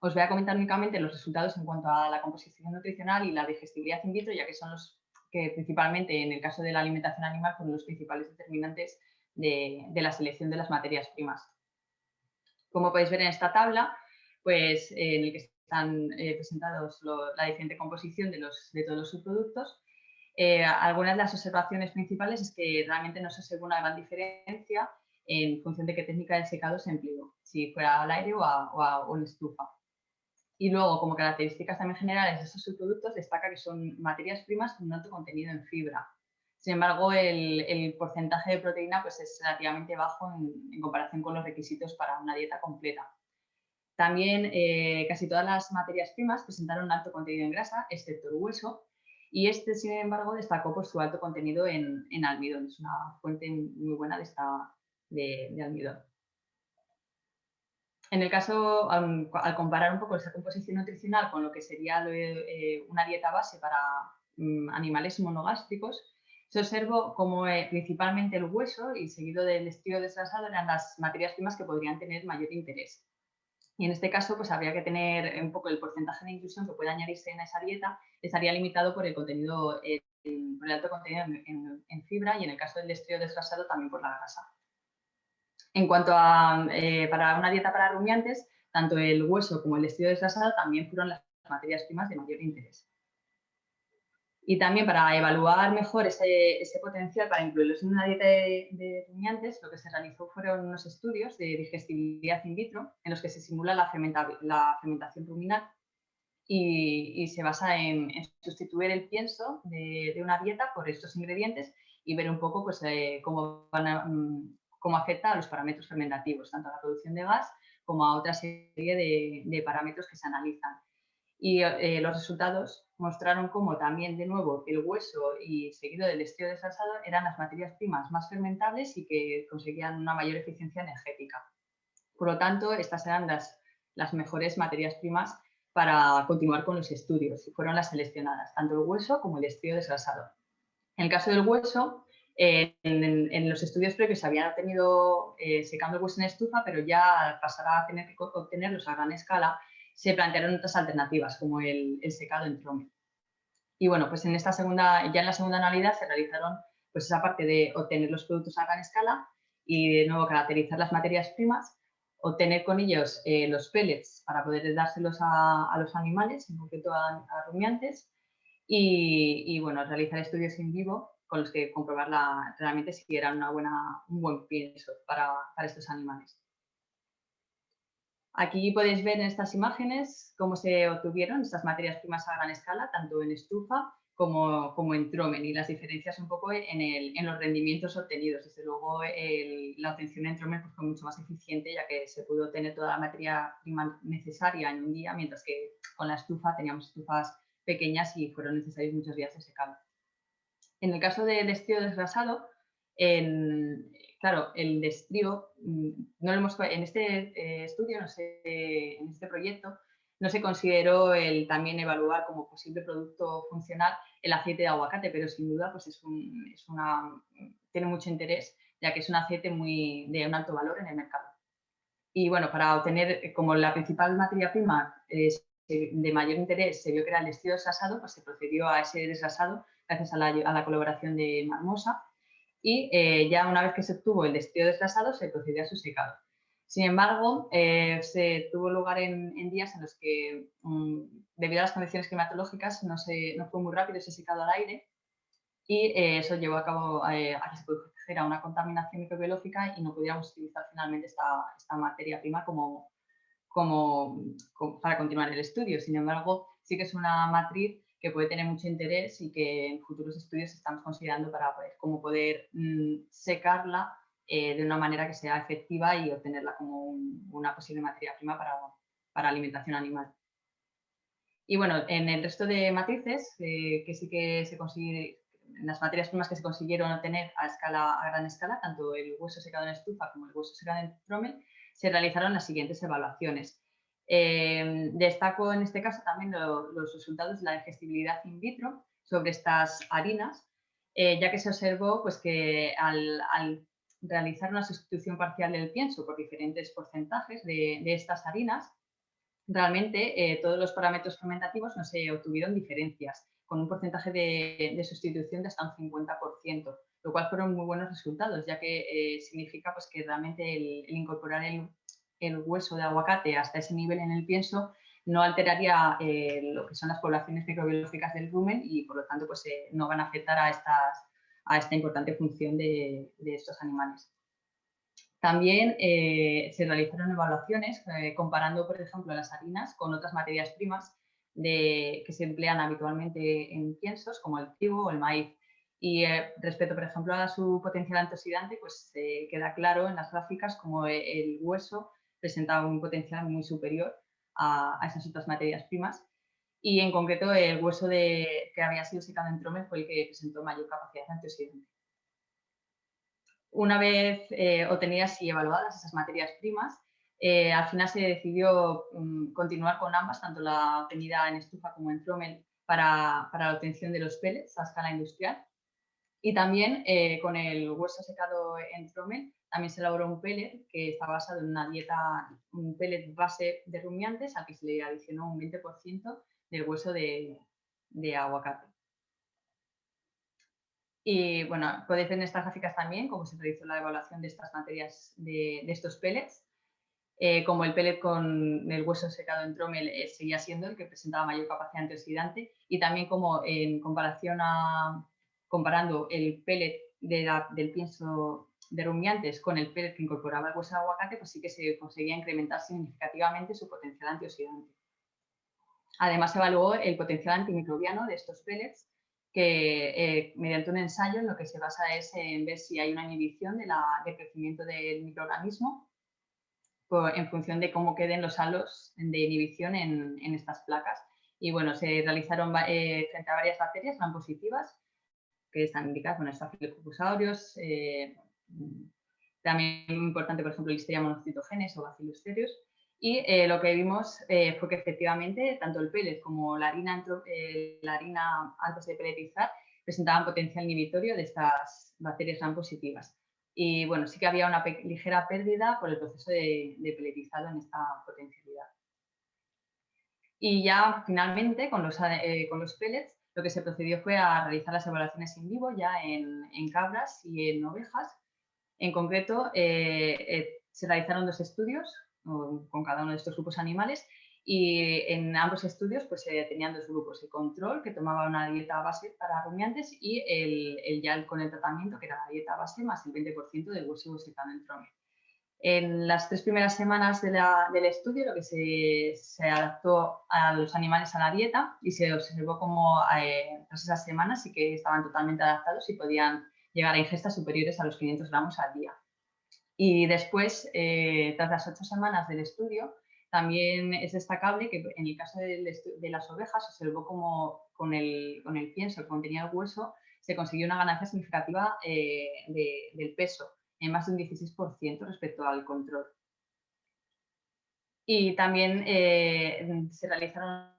Os voy a comentar únicamente los resultados en cuanto a la composición nutricional y la digestibilidad in vitro, ya que son los que principalmente en el caso de la alimentación animal son los principales determinantes de la selección de las materias primas. Como podéis ver en esta tabla, pues en el que están eh, presentados la diferente composición de, los, de todos los subproductos, eh, algunas de las observaciones principales es que realmente no se observa una gran diferencia en función de qué técnica de secado se empleó, si fuera al aire o, a, en estufa. Y luego, como características también generales de estos subproductos, destaca que son materias primas con un alto contenido en fibra. Sin embargo, el, porcentaje de proteína pues, es relativamente bajo en, comparación con los requisitos para una dieta completa. También eh, casi todas las materias primas presentaron un alto contenido en grasa, excepto el hueso, y este, sin embargo, destacó por su alto contenido en, almidón. Es una fuente muy buena de, esta, de, almidón. En el caso, al, comparar un poco esa composición nutricional con lo que sería eh, una dieta base para mm, animales monogástricos, se observó como eh, principalmente el hueso y seguido del estilo desgrasado eran las materias primas que podrían tener mayor interés. Y en este caso, pues habría que tener un poco el porcentaje de inclusión que puede añadirse en esa dieta, estaría limitado por el contenido, eh, por el alto contenido en, fibra y en el caso del estrío desgrasado también por la grasa. En cuanto a eh, para una dieta para rumiantes, tanto el hueso como el estrío desgrasado también fueron las materias primas de mayor interés. Y también para evaluar mejor ese, ese potencial para incluirlos en una dieta de, rumiantes, lo que se realizó fueron unos estudios de digestibilidad in vitro en los que se simula la, la fermentación ruminal y, y, se basa en, sustituir el pienso de, de, una dieta por estos ingredientes y ver un poco pues, eh, cómo, mm, cómo afecta a los parámetros fermentativos, tanto a la producción de gas como a otra serie de, parámetros que se analizan. Y eh, los resultados mostraron cómo también, de nuevo, el hueso y seguido del estilo desgrasado eran las materias primas más fermentables y que conseguían una mayor eficiencia energética. Por lo tanto, estas eran las, las mejores materias primas para continuar con los estudios y fueron las seleccionadas, tanto el hueso como el estilo desgrasado. En el caso del hueso, en, los estudios previos se habían obtenido eh, secando el hueso en estufa, pero ya al pasar a tener que obtenerlos a gran escala, se plantearon otras alternativas, como el, secado en trome. Y bueno, pues en esta segunda, ya en la segunda anualidad se realizaron pues esa parte de obtener los productos a gran escala y de nuevo caracterizar las materias primas, obtener con ellos eh, los pellets para poder dárselos a, los animales, en concreto a, rumiantes, y, y, bueno, realizar estudios en vivo con los que comprobar realmente si era una buena, un buen pienso para, estos animales. Aquí podéis ver en estas imágenes cómo se obtuvieron estas materias primas a gran escala, tanto en estufa como, como en tromen y las diferencias un poco en, los rendimientos obtenidos. Desde luego la obtención en tromen pues, fue mucho más eficiente ya que se pudo obtener toda la materia prima necesaria en un día, mientras que con la estufa teníamos estufas pequeñas y fueron necesarios muchos días de secado. En el caso del destrío desgrasado, en, claro, el destrío, mm, no lo hemos, en este eh, estudio, no sé, en este proyecto, no se consideró el también evaluar como posible producto funcional el aceite de aguacate, pero sin duda pues es, una, tiene mucho interés, ya que es un aceite muy, de un alto valor en el mercado. Y bueno, para obtener, como la principal materia prima de mayor interés se vio que era el destrío desgrasado, pues se procedió a ese desgrasado gracias a la, colaboración de Marmosa. Y eh, ya una vez que se obtuvo el despido desgrasado, se procedió a su secado. Sin embargo, eh, se tuvo lugar en, días en los que, mm, debido a las condiciones climatológicas, no, se, no fue muy rápido ese secado al aire y eh, eso llevó a cabo a que se produjera una contaminación microbiológica y no pudiéramos utilizar finalmente esta, esta materia prima como, como, como, para continuar el estudio. Sin embargo, sí que es una matriz que puede tener mucho interés y que en futuros estudios estamos considerando para poder, cómo poder mm, secarla eh, de una manera que sea efectiva y obtenerla como una posible materia prima para, para, alimentación animal. Y bueno, en el resto de matrices, eh, que sí que se consigue, en las materias primas que se consiguieron obtener a, escala, a gran escala, tanto el hueso secado en estufa como el hueso secado en trommel, se realizaron las siguientes evaluaciones. Eh, destaco en este caso también los resultados de la digestibilidad in vitro sobre estas harinas, eh, ya que se observó pues, que al, realizar una sustitución parcial del pienso por diferentes porcentajes de, estas harinas, realmente eh, todos los parámetros fermentativos no se obtuvieron diferencias, con un porcentaje de, sustitución de hasta un 50%, lo cual fueron muy buenos resultados, ya que significa pues, que realmente el incorporar el, el hueso de aguacate hasta ese nivel en el pienso, no alteraría eh, lo que son las poblaciones microbiológicas del rumen y por lo tanto pues, eh, no van a afectar a, estas, a esta importante función de, estos animales. También eh, se realizaron evaluaciones comparando, por ejemplo, las harinas con otras materias primas de, que se emplean habitualmente en piensos, como el trigo o el maíz. Y respecto, por ejemplo, a su potencial antioxidante, pues queda claro en las gráficas como el hueso presentaba un potencial muy superior a, esas otras materias primas y en concreto el hueso de, que había sido secado en trome fue el que presentó mayor capacidad antioxidante. Una vez eh, obtenidas y evaluadas esas materias primas, eh, al final se decidió mm, continuar con ambas, tanto la obtenida en estufa como en trommel, para, para, la obtención de los pellets a escala industrial. Y también eh, con el hueso secado en trommel también se elaboró un pellet que está basado en una dieta, un pellet base de rumiantes al que se le adicionó un 20% del hueso de, aguacate. Y bueno, podéis ver en estas gráficas también cómo se realizó la evaluación de estas materias, de, estos pellets. Eh, como el pellet con el hueso secado en tromel eh, seguía siendo el que presentaba mayor capacidad antioxidante y también como en comparación a, comparando el pellet del pienso de rumiantes con el pellet que incorporaba el hueso de aguacate, pues sí que se conseguía incrementar significativamente su potencial antioxidante. Además, se evaluó el potencial antimicrobiano de estos pellets, que mediante un ensayo en lo que se basa es en ver si hay una inhibición de la, del crecimiento del microorganismo en función de cómo queden los halos de inhibición en, estas placas. Y bueno, se realizaron eh, frente a varias bacterias gran positivas que están indicadas, bueno, estafilococcusaurios, eh, también importante, por ejemplo, Listeria monocitogenes o Bacillus cereus. Y eh, lo que vimos eh, fue que efectivamente tanto el pellet como la harina, la harina antes de pelletizar presentaban potencial inhibitorio de estas bacterias gran positivas. Y bueno, sí que había una ligera pérdida por el proceso de, de peletizado en esta potencialidad. Y ya finalmente con los, eh, con los pellets lo que se procedió fue a realizar las evaluaciones en vivo ya en, en cabras y en ovejas. En concreto, eh, eh, se realizaron dos estudios con cada uno de estos grupos animales y en ambos estudios pues tenían dos grupos, el control que tomaba una dieta base para rumiantes y el, el ya con el tratamiento que era la dieta base más el 20% del hueso secano en. En las tres primeras semanas del estudio lo que se, se, adaptó a los animales a la dieta y se observó como eh, tras esas semanas sí que estaban totalmente adaptados y podían llegar a ingestas superiores a los 500 gramos al día. Y después, eh, tras las ocho semanas del estudio, también es destacable que en el caso de, las ovejas se observó como con el, con el pienso que contenía el hueso se consiguió una ganancia significativa eh, del peso, en más de un 16% respecto al control. Y también eh, se realizaron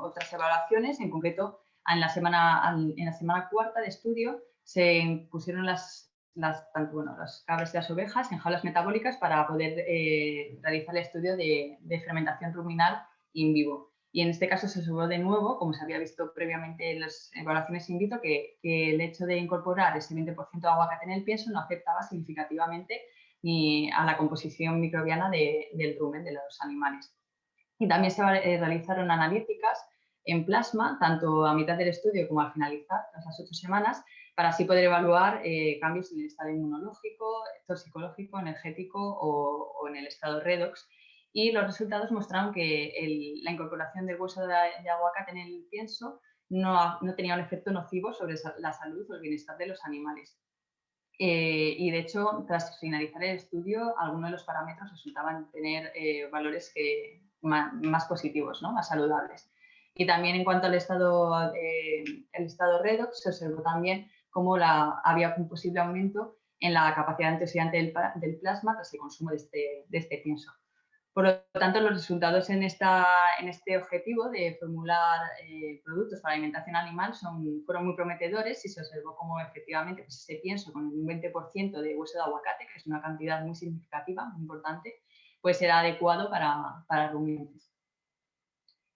otras evaluaciones, en concreto en la, semana, en la semana cuarta de estudio se pusieron las las, tanto bueno, las cabras y las ovejas en jaulas metabólicas para poder eh, realizar el estudio de, fermentación ruminal in vivo. Y en este caso se subió de nuevo, como se había visto previamente en las evaluaciones in vitro, que, el hecho de incorporar ese 20% de aguacate en el pienso no afectaba significativamente ni a la composición microbiana del rumen de los animales. Y también se eh, realizaron analíticas en plasma, tanto a mitad del estudio como al finalizar, las ocho semanas, para así poder evaluar eh, cambios en el estado inmunológico, toxicológico, energético o, en el estado redox. Y los resultados mostraron que la incorporación del hueso de, aguacate en el pienso no, no, tenía un efecto nocivo sobre la salud o el bienestar de los animales. Eh, y de hecho, tras finalizar el estudio, algunos de los parámetros resultaban tener eh, valores que, más, positivos, ¿no? más saludables. Y también en cuanto al estado, el estado redox, se observó también cómo había un posible aumento en la capacidad antioxidante del, plasma tras el consumo de este, de este, pienso. Por lo tanto, los resultados en, esta, en este objetivo de formular eh, productos para alimentación animal son, fueron muy prometedores y se observó cómo efectivamente pues, ese pienso con un 20% de hueso de aguacate, que es una cantidad muy significativa, muy importante, pues era adecuado para, para rumiantes.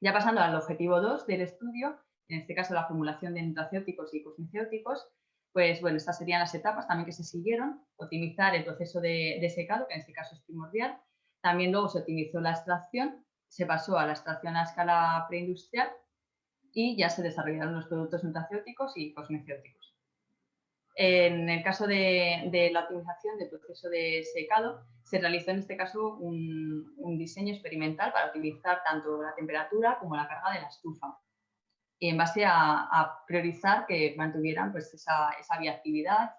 Ya pasando al objetivo 2 del estudio, en este caso la formulación de nutracéuticos y cosmecéuticos, pues bueno, estas serían las etapas también que se siguieron. Optimizar el proceso de, secado, que en este caso es primordial. También luego se optimizó la extracción, se pasó a la extracción a escala preindustrial y ya se desarrollaron los productos nutracéuticos y cosmecéuticos. En el caso de, la optimización del proceso de secado, se realizó en este caso un, diseño experimental para optimizar tanto la temperatura como la carga de la estufa en base a, priorizar que mantuvieran pues, esa, esa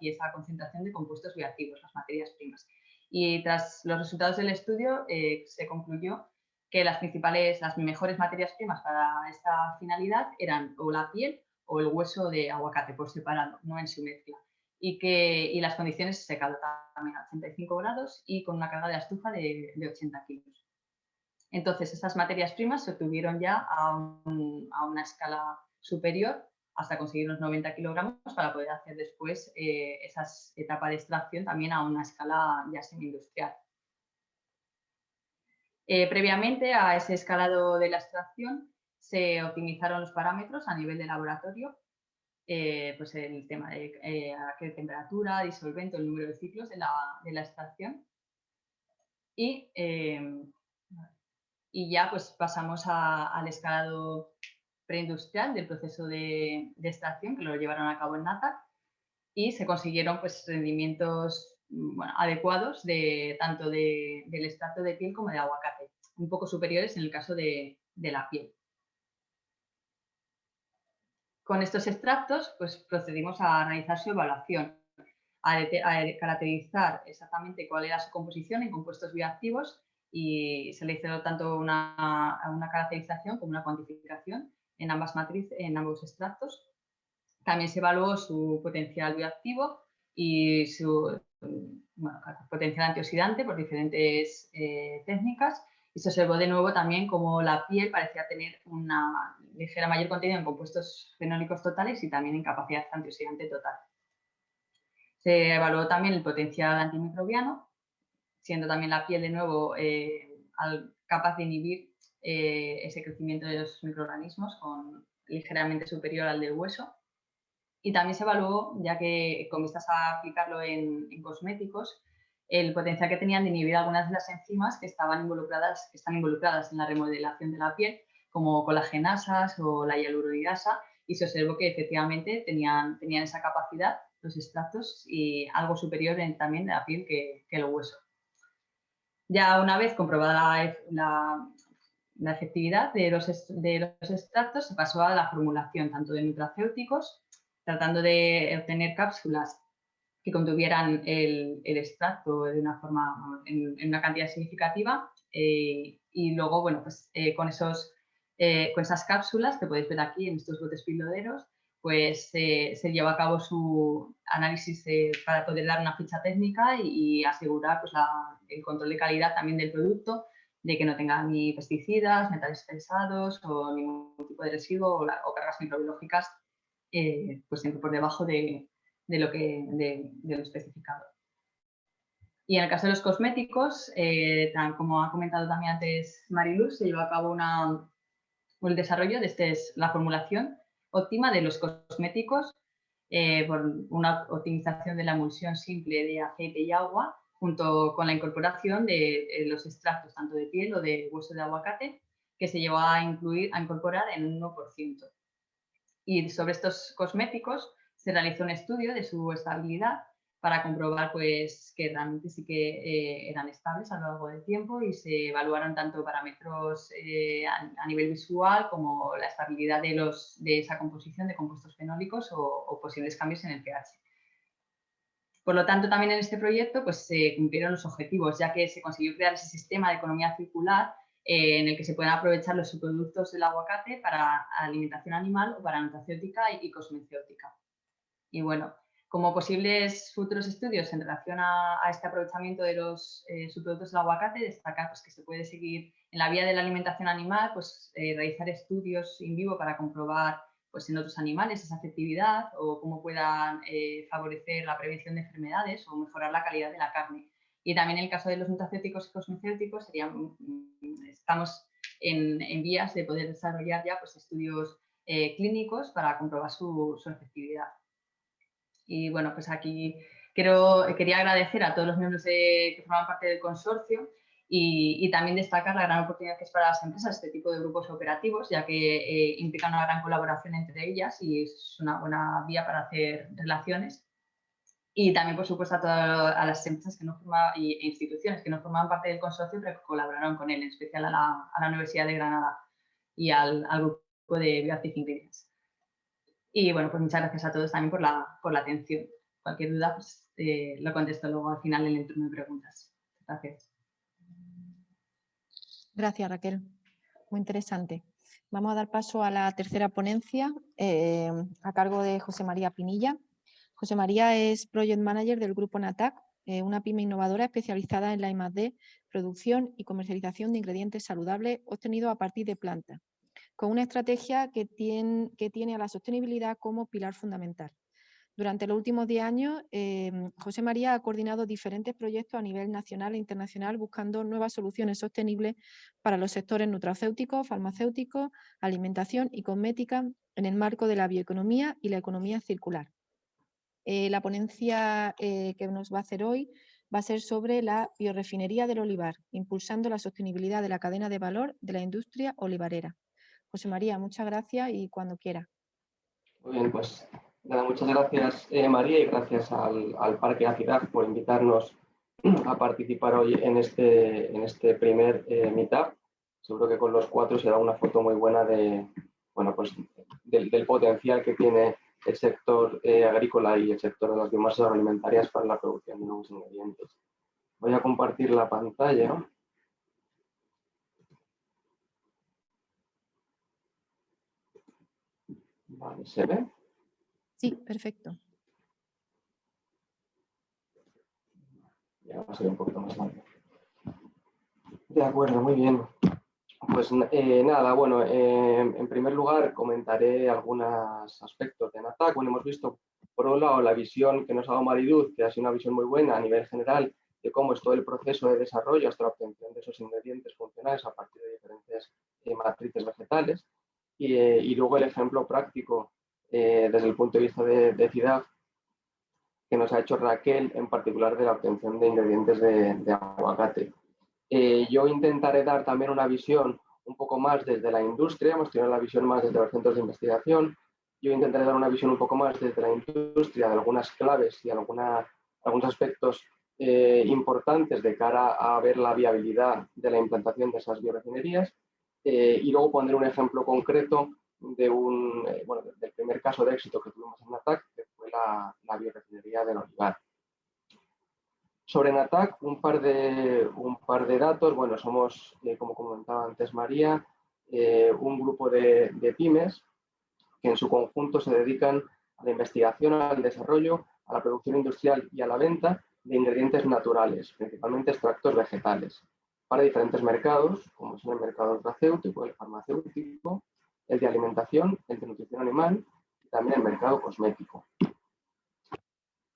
y esa concentración de compuestos bioactivos, las materias primas. Y tras los resultados del estudio eh, se concluyó que las principales, las mejores materias primas para esta finalidad eran o la piel o el hueso de aguacate por separado, no en su mezcla. Y, que, y las condiciones de secado también a 85 grados y con una carga de estufa de, de 80 kilos. Entonces, estas materias primas se obtuvieron ya a, una escala superior hasta conseguir unos 90 kilogramos para poder hacer después eh, esa etapa de extracción también a una escala ya semi-industrial. Eh, previamente a ese escalado de la extracción se optimizaron los parámetros a nivel de laboratorio, eh, pues el tema de a qué temperatura, disolvente, el número de ciclos de la, de la extracción. Y y ya pues pasamos al escalado preindustrial del proceso de, extracción que lo llevaron a cabo en NATAC y se consiguieron pues rendimientos mm, adecuados de, tanto del extracto de piel como de aguacate, un poco superiores en el caso de, la piel. con estos extractos, pues procedimos a realizar su evaluación, a, caracterizar exactamente cuál era su composición en compuestos bioactivos y se le hizo tanto una caracterización como una cuantificación en ambas matrices, en ambos extractos. También se evaluó su potencial bioactivo y su potencial antioxidante por diferentes eh, técnicas y se observó de nuevo también como la piel parecía tener una ligera mayor contenido en compuestos fenólicos totales y también en capacidad antioxidante total. Se evaluó también el potencial antimicrobiano, siendo también la piel de nuevo eh, capaz de inhibir eh, ese crecimiento de los microorganismos con ligeramente superior al del hueso. Y también se evaluó, ya que con vistas a aplicarlo en, cosméticos, el potencial que tenían de inhibir algunas de las enzimas que, estaban involucradas, que están involucradas en la remodelación de la piel, como colagenasas o la hialuronidasa, y se observó que efectivamente tenían, tenían esa capacidad los extractos y algo superior en, también de la piel que, que, el hueso. Ya una vez comprobada la, la efectividad de los, de los, extractos, se pasó a la formulación tanto de nutracéuticos, tratando de obtener cápsulas que contuvieran el, el extracto de una forma, en, una cantidad significativa eh, y luego, bueno, pues eh, con, esos, eh, con esas cápsulas que podéis ver aquí en estos botes piloderos, pues se lleva a cabo su análisis para poder dar una ficha técnica y, asegurar pues, el control de calidad también del producto de que no tenga ni pesticidas, metales pesados o ningún tipo de residuo o, cargas microbiológicas eh, pues por debajo de, lo que, de, lo especificado. Y en el caso de los cosméticos, eh, tal como ha comentado también antes Mariluz, se llevó a cabo una, el desarrollo de este, la formulación óptima de los cosméticos eh, por una optimización de la emulsión simple de aceite y agua junto con la incorporación de eh, los extractos tanto de piel o de hueso de aguacate, que se llevó a, incluir, a incorporar en un 1%. Y sobre estos cosméticos se realizó un estudio de su estabilidad para comprobar pues, que realmente sí que eh, eran estables a lo largo del tiempo y se evaluaron tanto parámetros eh, a, nivel visual como la estabilidad de, los, de esa composición de compuestos fenólicos o, o posibles cambios en el pH. Por lo tanto, también en este proyecto pues, se cumplieron los objetivos, ya que se consiguió crear ese sistema de economía circular eh, en el que se pueden aprovechar los subproductos del aguacate para alimentación animal o para nutracéutica y, cosmecéutica. Y bueno, como posibles futuros estudios en relación a, este aprovechamiento de los eh, subproductos del aguacate, destacar pues, que se puede seguir en la vía de la alimentación animal, pues eh, realizar estudios in vivo para comprobar pues, en otros animales esa efectividad o cómo puedan eh, favorecer la prevención de enfermedades o mejorar la calidad de la carne. Y también en el caso de los nutracéuticos y cosmecéuticos, mm, estamos en, vías de poder desarrollar ya pues, estudios eh, clínicos para comprobar su, su, efectividad. Y bueno, pues aquí quiero, quería agradecer a todos los miembros que forman parte del consorcio y, también destacar la gran oportunidad que es para las empresas este tipo de grupos operativos, ya que eh, implican una gran colaboración entre ellas y es una buena vía para hacer relaciones. Y también, por supuesto, a todas las empresas que no forman, e instituciones que no formaban parte del consorcio, pero que colaboraron con él, en especial a la, a la Universidad de Granada y al, al grupo de Bioactive Ingredients. Y bueno, pues muchas gracias a todos también por la, por la atención. Cualquier duda, pues eh, lo contesto luego al final en el turno de preguntas. Gracias. Gracias, Raquel. Muy interesante. Vamos a dar paso a la tercera ponencia eh, a cargo de José María Pinilla. José María es Project Manager del Grupo NATAC, eh, una pyme innovadora especializada en la I+.D., producción y comercialización de ingredientes saludables obtenidos a partir de plantas, con una estrategia que que tiene a la sostenibilidad como pilar fundamental. Durante los últimos 10 años, em, José María ha coordinado diferentes proyectos a nivel nacional e internacional buscando nuevas soluciones sostenibles para los sectores nutracéuticos, farmacéuticos, alimentación y cosmética en el marco de la bioeconomía y la economía circular. Eh, la ponencia eh, que nos va a hacer hoy va a ser sobre la biorefinería del olivar, impulsando la sostenibilidad de la cadena de valor de la industria olivarera. José María, muchas gracias y cuando quiera. Muy bien, pues muchas gracias eh, María y gracias al, Parque Ciudad por invitarnos a participar hoy en este, en este primer eh, Meetup. Seguro que con los cuatro se da una foto muy buena de, bueno, pues, del, potencial que tiene el sector eh, agrícola y el sector de las biomasas agroalimentarias para la producción de nuevos ingredientes. Voy a compartir la pantalla. Vale, ¿se ve? Sí, perfecto. Ya va a ser un poquito más largo. De acuerdo, muy bien. Pues eh, nada, bueno, eh, en primer lugar comentaré algunos aspectos de NATAC. Bueno, hemos visto por un lado la visión que nos ha dado Mariduz, que ha sido una visión muy buena a nivel general de cómo es todo el proceso de desarrollo hasta la obtención de esos ingredientes funcionales a partir de diferentes eh, matrices vegetales. Y, luego el ejemplo práctico desde el punto de vista de, de que nos ha hecho Raquel, en particular de la obtención de ingredientes de, de aguacate. Eh, yo intentaré dar también una visión un poco más desde la industria, hemos tenido la visión más desde los centros de investigación, yo intentaré dar una visión un poco más desde la industria de algunas claves y algunos aspectos eh, importantes de cara a ver la viabilidad de la implantación de esas biorefinerías eh, y luego poner un ejemplo concreto de un, bueno, del primer caso de éxito que tuvimos en ATAC, que fue la, biorefinería del Olivar. Sobre NATAC, un par de, un par de datos. Bueno, somos, eh, como comentaba antes María, eh, un grupo de, pymes que en su conjunto se dedican a la investigación, al desarrollo, a la producción industrial y a la venta de ingredientes naturales, principalmente extractos vegetales, para diferentes mercados, como son el mercado el farmacéutico, el de alimentación, el de nutrición animal y también el mercado cosmético.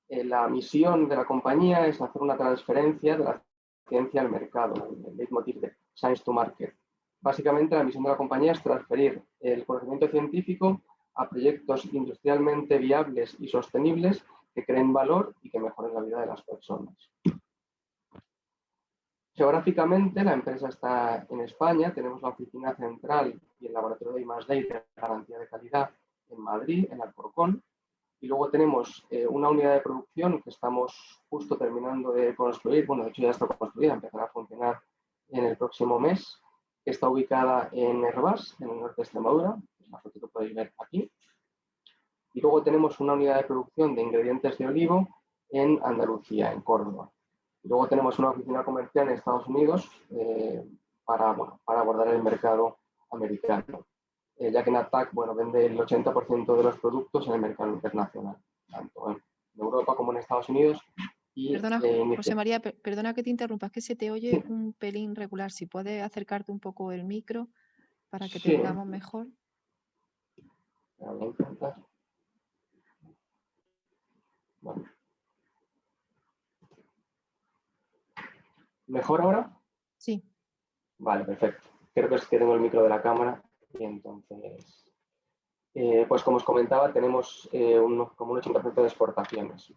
Eh, la misión de la compañía es hacer una transferencia de la ciencia al mercado, el leitmotiv de Science to Market. Básicamente la misión de la compañía es transferir el conocimiento científico a proyectos industrialmente viables y sostenibles que creen valor y que mejoren la vida de las personas. Geográficamente, la empresa está en España, tenemos la oficina central y el laboratorio de I+.D. de garantía de calidad en Madrid, en Alcorcón, y luego tenemos eh, una unidad de producción que estamos justo terminando de construir, bueno, de hecho ya está construida, empezará a funcionar en el próximo mes, está ubicada en Herbás, en el norte de Extremadura, la foto que podéis ver aquí. Y luego tenemos una unidad de producción de ingredientes de olivo en Andalucía, en Córdoba. Y luego tenemos una oficina comercial en Estados Unidos eh, para, para abordar el mercado americano. Eh, ya que NATAC bueno, vende el 80% de los productos en el mercado internacional, tanto en Europa como en Estados Unidos. Y, perdona, eh, José María, perdona que te interrumpa, es que se te oye un pelín regular. Si puedes acercarte un poco el micro para que te veamos mejor. Voy a intentar. ¿Mejor ahora? Sí. Vale, perfecto. Creo que es que tengo el micro de la cámara y entonces, eh, pues como os comentaba, tenemos eh, como un 80% de exportaciones.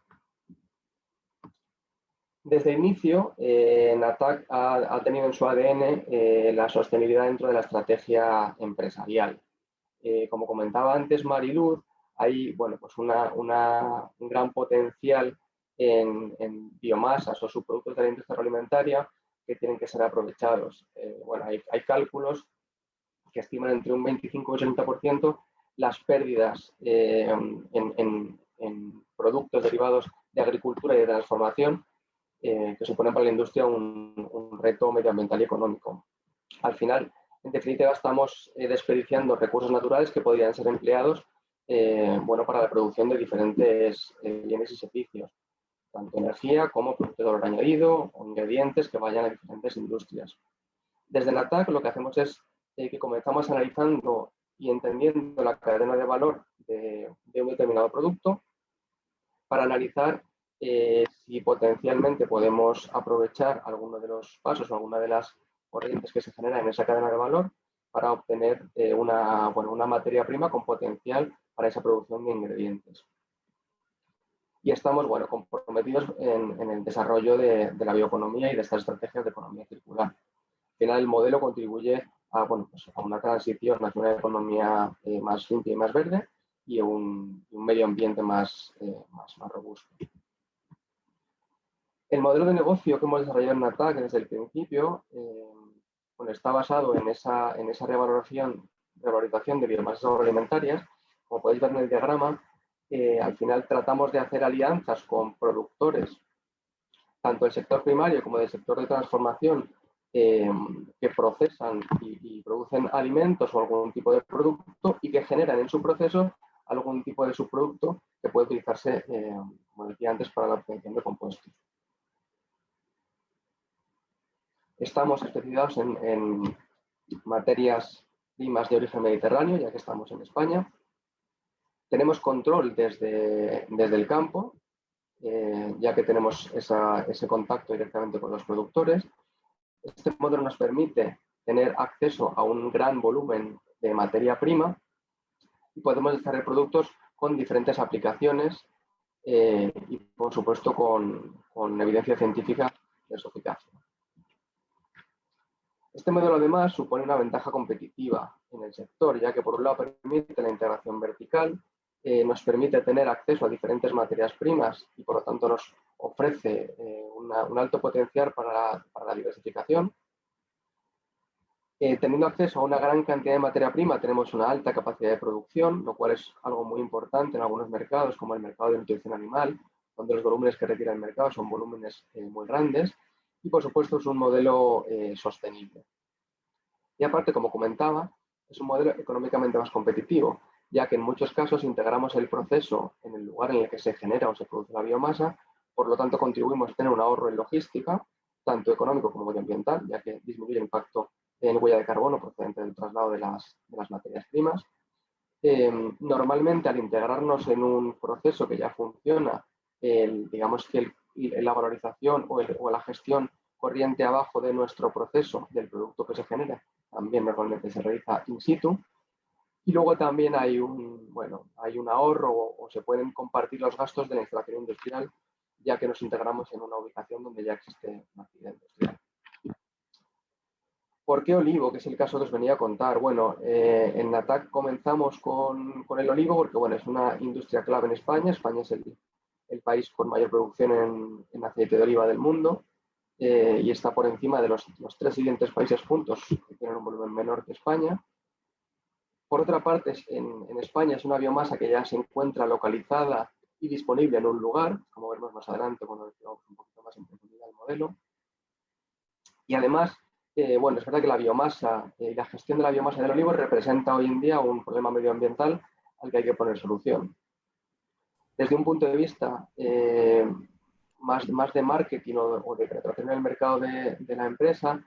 Desde el inicio, eh, NATAC ha, tenido en su ADN la sostenibilidad dentro de la estrategia empresarial. como comentaba antes Mariluz, hay bueno, pues una, un gran potencial en, biomasas o subproductos de la industria agroalimentaria que tienen que ser aprovechados. bueno, hay, cálculos que estiman entre un 25 y 80% las pérdidas eh, en, productos derivados de agricultura y de transformación eh, que suponen para la industria un, reto medioambiental y económico. Al final, en definitiva, estamos eh, desperdiciando recursos naturales que podrían ser empleados bueno, para la producción de diferentes bienes y servicios, tanto energía como producto de valor añadido o ingredientes que vayan a diferentes industrias. Desde NATAC lo que hacemos es eh, que comenzamos analizando y entendiendo la cadena de valor de, un determinado producto para analizar eh, si potencialmente podemos aprovechar alguno de los pasos o alguna de las corrientes que se generan en esa cadena de valor para obtener eh, una, bueno, una materia prima con potencial para esa producción de ingredientes. Y estamos bueno, comprometidos en, en el desarrollo de, de, la bioeconomía y de estas estrategias de economía circular. Al final, el modelo contribuye a, bueno, pues a una transición hacia una economía eh, más limpia y más verde y un, un medio ambiente más, eh, más, más, robusto. El modelo de negocio que hemos desarrollado en NATAC desde el principio eh, bueno, está basado en esa, en esa revalorización, revalorización de biomasas agroalimentarias como podéis ver en el diagrama, al final tratamos de hacer alianzas con productores, tanto del sector primario como del sector de transformación, eh, que procesan y, producen alimentos o algún tipo de producto y que generan en su proceso algún tipo de subproducto que puede utilizarse, eh, como decía antes, para la obtención de compuestos. Estamos especializados en materias primas de origen mediterráneo, ya que estamos en España. Tenemos control desde, desde el campo, eh, ya que tenemos ese contacto directamente con los productores. Este modelo nos permite tener acceso a un gran volumen de materia prima y podemos desarrollar productos con diferentes aplicaciones eh, y, por supuesto, con, con evidencia científica de su eficacia. Este modelo además supone una ventaja competitiva en el sector, ya que por un lado permite la integración vertical, eh, nos permite tener acceso a diferentes materias primas y por lo tanto nos ofrece eh, un alto potencial para la, diversificación. Eh, teniendo acceso a una gran cantidad de materia prima, tenemos una alta capacidad de producción, lo cual es algo muy importante en algunos mercados, como el mercado de nutrición animal, donde los volúmenes que retira el mercado son volúmenes muy grandes y por supuesto es un modelo eh, sostenible. Y aparte, como comentaba, es un modelo económicamente más competitivo, ya que en muchos casos integramos el proceso en el lugar en el que se genera o se produce la biomasa, por lo tanto contribuimos a tener un ahorro en logística, tanto económico como medioambiental, ya que disminuye el impacto en huella de carbono procedente del traslado de las, materias primas. Em, normalmente al integrarnos en un proceso que ya funciona, digamos que la valorización o, la gestión corriente abajo de nuestro proceso del producto que se genera también normalmente se realiza in situ. Y luego también hay un, bueno, hay un ahorro o, se pueden compartir los gastos de la instalación industrial ya que nos integramos en una ubicación donde ya existe una actividad industrial. ¿Por qué olivo? Que es el caso que os venía a contar. Bueno, eh, en NATAC comenzamos con, con, el olivo porque bueno, es una industria clave en España. España es el, el país con mayor producción en, aceite de oliva del mundo eh, y está por encima de los, tres siguientes países juntos que tienen un volumen menor que España. Por otra parte, en, España es una biomasa que ya se encuentra localizada y disponible en un lugar, como veremos más adelante cuando veamos un poquito más en profundidad el modelo. Y además, eh, bueno, es verdad que la biomasa eh, y la gestión de la biomasa del olivo representa hoy en día un problema medioambiental al que hay que poner solución desde un punto de vista eh, más, más de marketing o, de penetración en el mercado de, la empresa,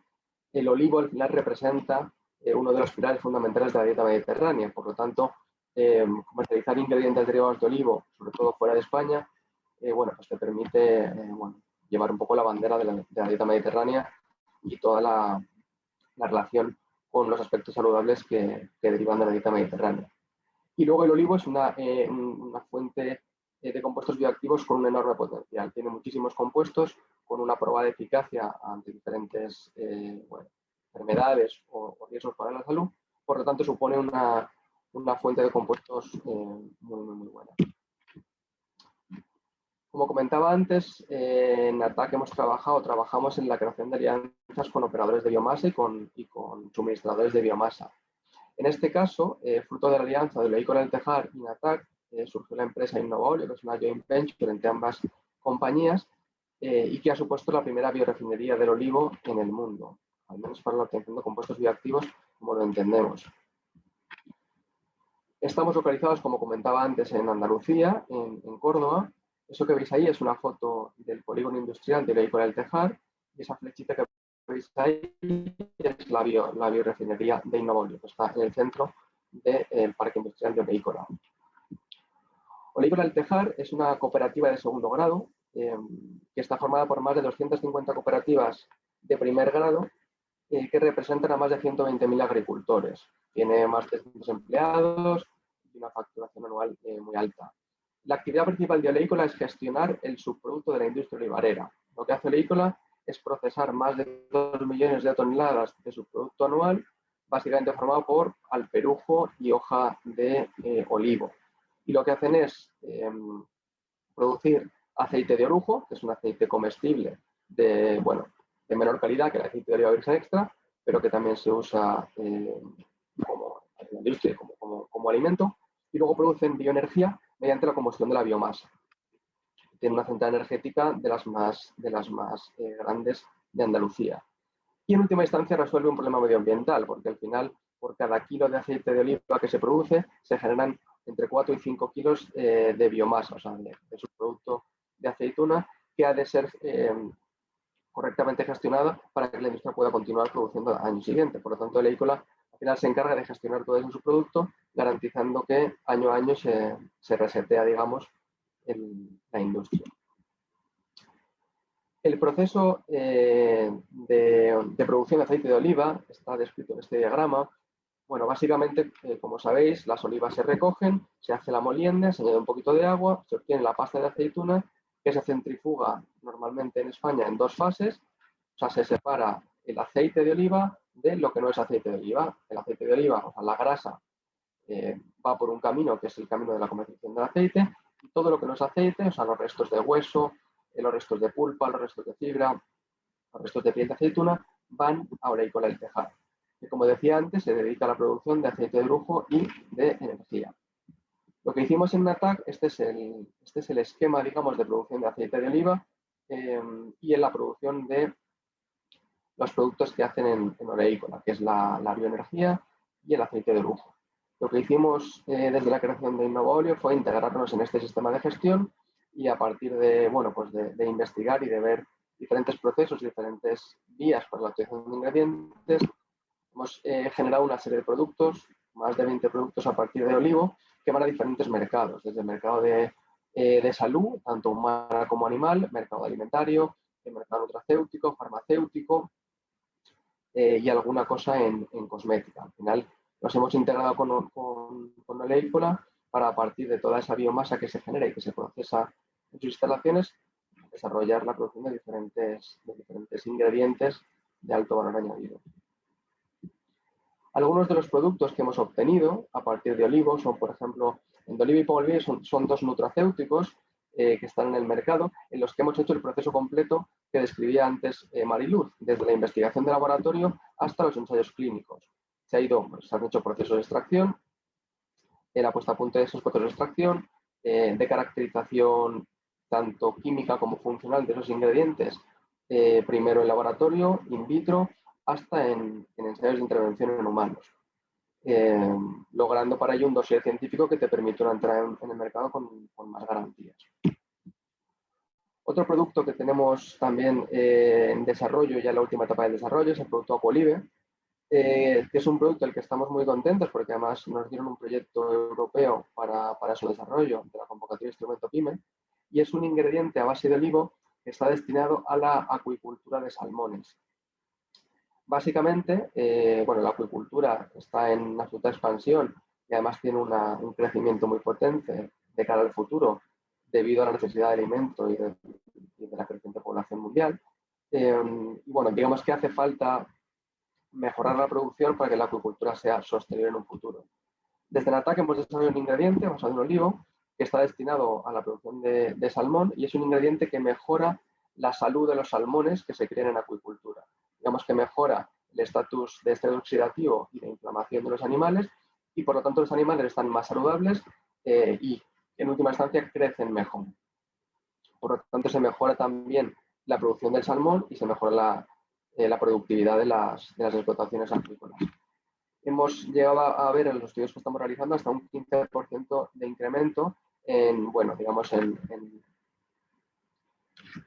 el olivo al final representa eh, uno de los pilares fundamentales de la dieta mediterránea. Por lo tanto, eh, comercializar ingredientes derivados de olivo, sobre todo fuera de España, bueno, pues te permite llevar un poco la bandera de la, dieta mediterránea y toda la, relación con los aspectos saludables que, derivan de la dieta mediterránea. Y luego el olivo es una, fuente eh, de compuestos bioactivos con un enorme potencial. Tiene muchísimos compuestos con una probada eficacia ante diferentes eh, enfermedades o, riesgos para la salud. Por lo tanto, supone una, fuente de compuestos eh, muy, muy, buena. Como comentaba antes, en ATAC hemos trabajado, trabajamos en la creación de alianzas con operadores de biomasa y con, suministradores de biomasa. En este caso, fruto de la alianza de Leico del Tejar y NATAC, eh, surgió la empresa Innovaolio, que es una joint venture entre ambas compañías eh, y que ha supuesto la primera biorefinería del olivo en el mundo, al menos para la obtención de compuestos bioactivos como lo entendemos. Estamos localizados, como comentaba antes, en Andalucía, en, Córdoba. Eso que veis ahí es una foto del polígono industrial de Vehículo del Tejar y esa flechita que veis ahí es la, biorefinería de Innovolio, que está en el centro del Parque Industrial de Vehículo. Oliver Altejar es una cooperativa de segundo grado em, que está formada por más de 250 cooperativas de primer grado que representan a más de 120.000 agricultores. Tiene más de 300 empleados y una facturación anual eh, muy alta. La actividad principal de Oleícola es gestionar el subproducto de la industria olivarera. Lo que hace Oleícola es procesar más de 2 millones de toneladas de subproducto anual, básicamente formado por alperujo y hoja de eh, olivo y lo que hacen es em, producir aceite de orujo, que es un aceite comestible de, bueno, de menor calidad que el aceite de oliva virgen extra, pero que también se usa em, como, como, alimento. y luego producen bioenergía mediante la combustión de la biomasa. Tiene una central energética de las más, de las más eh, grandes de Andalucía. Y en última instancia resuelve un problema medioambiental, porque al final por cada kilo de aceite de oliva que se produce se generan entre 4 y 5 kilos eh, de biomasa, o sea, de, su producto de aceituna, que ha de ser eh, correctamente gestionada para que la industria pueda continuar produciendo al año siguiente. Por lo tanto, el EICOLA al final se encarga de gestionar todo eso en su producto, garantizando que año a año se, resetea, digamos, la industria. El proceso eh, de, producción de aceite de oliva está descrito en este diagrama. Bueno, básicamente, eh, como sabéis, las olivas se recogen, se hace la molienda, se añade un poquito de agua, se obtiene la pasta de aceituna, que se centrifuga normalmente en España en dos fases. O sea, se separa el aceite de oliva de lo que no es aceite de oliva. El aceite de oliva, o sea, la grasa, eh, va por un camino que es el camino de la comercialización del aceite, y todo lo que no es aceite, o sea, los restos de hueso, eh, los restos de pulpa, los restos de fibra, los restos de piel de aceituna, van a Oleicola el Tejar, que como decía antes, se dedica a la producción de aceite de lujo y de energía. Lo que hicimos en NATAC, este es el, este es el esquema, digamos, de producción de aceite de oliva eh, y en la producción de los productos que hacen en, en que es la, bioenergía y el aceite de lujo. Lo que hicimos eh, desde la creación de Innovaolio fue integrarnos en este sistema de gestión y a partir de, bueno, pues de, investigar y de ver diferentes procesos, diferentes vías para la utilización de ingredientes, hemos eh, generado una serie de productos, más de 20 productos a partir de olivo, que van a diferentes mercados, desde el mercado de, eh, de salud, tanto humana como animal, mercado alimentario, el mercado nutracéutico, farmacéutico, eh, y alguna cosa en, cosmética. Al final nos hemos integrado con, con, con para a partir de toda esa biomasa que se genera y que se procesa en sus instalaciones, desarrollar la producción de diferentes, de diferentes ingredientes de alto valor añadido. Algunos de los productos que hemos obtenido a partir de olivo son, por ejemplo, Endoliva y Pomolive son, dos nutracéuticos eh, que están en el mercado, en los que hemos hecho el proceso completo que describía antes eh, Mariluz, desde la investigación de laboratorio hasta los ensayos clínicos. Se, ha ido, pues, se han hecho procesos de extracción, la puesta a punto de esos procesos de extracción, eh, de caracterización tanto química como funcional de esos ingredientes, primero en laboratorio, in vitro, hasta en, ensayos de intervención en humanos. logrando para ello un dossier científico que te permite una entrada en, el mercado con, más garantías. Otro producto que tenemos también eh, en desarrollo, ya en la última etapa de desarrollo, es el producto Aquolive, eh, que es un producto del que estamos muy contentos porque además nos dieron un proyecto europeo para, para su desarrollo de la convocatoria Instrumento PYME y es un ingrediente a base de olivo que está destinado a la acuicultura de salmones. Básicamente, eh, bueno, la acuicultura está en absoluta expansión y además tiene un crecimiento muy potente de cara al futuro debido a la necesidad de alimento y de, la creciente población mundial. Eh, y bueno, digamos que hace falta mejorar la producción para que la acuicultura sea sostenible en un futuro. Desde el ataque hemos desarrollado un ingrediente basado en olivo que está destinado a la producción de, salmón y es un ingrediente que mejora la salud de los salmones que se crían en acuicultura. Digamos que mejora el estatus de estrés oxidativo y de inflamación de los animales y por lo tanto los animales están más saludables eh, y en última instancia crecen mejor. Por lo tanto, se mejora también la producción del salmón y se mejora la, eh, productividad de las, explotaciones agrícolas. Hemos llegado a ver en los estudios que estamos realizando hasta un 15% de incremento en, bueno, digamos, en, en,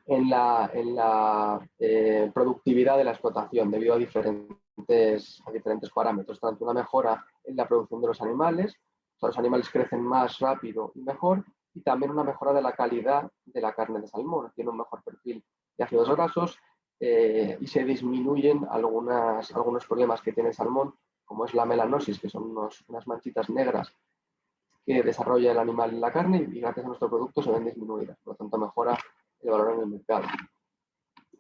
la, eh, productividad de la explotación debido a diferentes, a diferentes parámetros, tanto una mejora en la producción de los animales, los animales crecen más rápido y mejor, y también una mejora de la calidad de la carne de salmón. Tiene un mejor perfil de ácidos grasos eh, y se disminuyen algunas, algunos problemas que tiene el salmón, como es la melanosis, que son unas manchitas negras que desarrolla el animal en la carne y gracias a nuestro producto se ven disminuidas. Por lo tanto, mejora el valor en el mercado.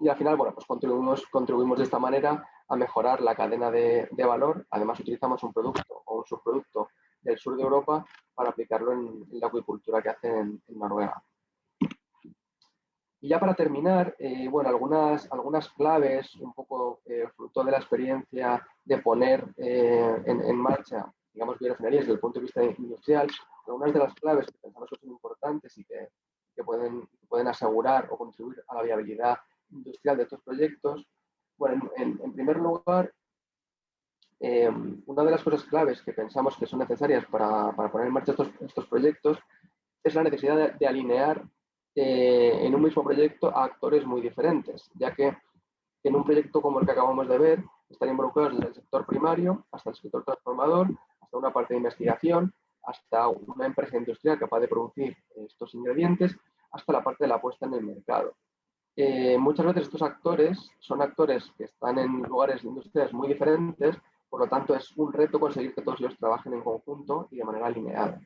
Y al final, bueno, pues contribuimos, contribuimos de esta manera a mejorar la cadena de, de valor. Además, utilizamos un producto o un subproducto del sur de Europa para aplicarlo en, la acuicultura que hacen en, Noruega. Y ya para terminar, eh, bueno, algunas, algunas claves, un poco eh, fruto de la experiencia de poner eh, en, marcha, digamos, biorefinerías desde el punto de vista industrial, pero unas de las claves que pensamos que son importantes y que, pueden, pueden asegurar o contribuir a la viabilidad industrial de estos proyectos, bueno, en, primer lugar, em, una de las cosas claves que pensamos que son necesarias para, poner en marcha estos, estos, proyectos es la necesidad de, alinear eh, en un mismo proyecto a actores muy diferentes, ya que en un proyecto como el que acabamos de ver están involucrados desde el sector primario hasta el sector transformador, hasta una parte de investigación, hasta una empresa industrial capaz de producir estos ingredientes, hasta la parte de la puesta en el mercado. Eh, muchas veces estos actores son actores que están en lugares industriales muy diferentes, por lo tanto es un reto conseguir que todos ellos trabajen en conjunto y de manera alineada.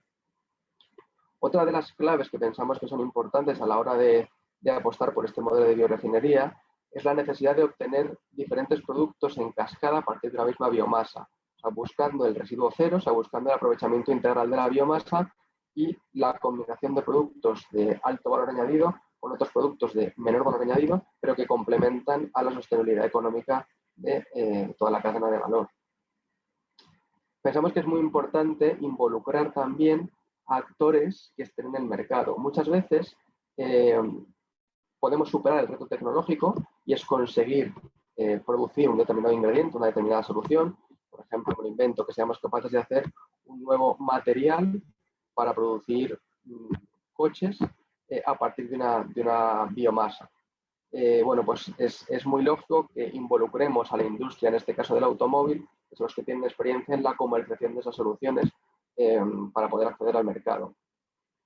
Otra de las claves que pensamos que son importantes a la hora de, de apostar por este modelo de biorefinería es la necesidad de obtener diferentes productos en cascada a partir de la misma biomasa, buscando el residuo cero, o sea, buscando el aprovechamiento integral de la biomasa y la combinación de productos de alto valor añadido con otros productos de menor valor añadido, pero que complementan a la sostenibilidad económica de eh, toda la cadena de valor. Pensamos que es muy importante involucrar también a actores que estén en el mercado. Muchas veces eh, podemos superar el reto tecnológico y es conseguir eh, producir un determinado ingrediente, una determinada solución, por ejemplo, un invento que seamos capaces de hacer un nuevo material para producir mm, coches eh, a partir de una, biomasa. Eh, bueno, pues es, muy lógico que involucremos a la industria, en este caso del automóvil, que los que tienen experiencia en la comercialización de esas soluciones em, para poder acceder al mercado.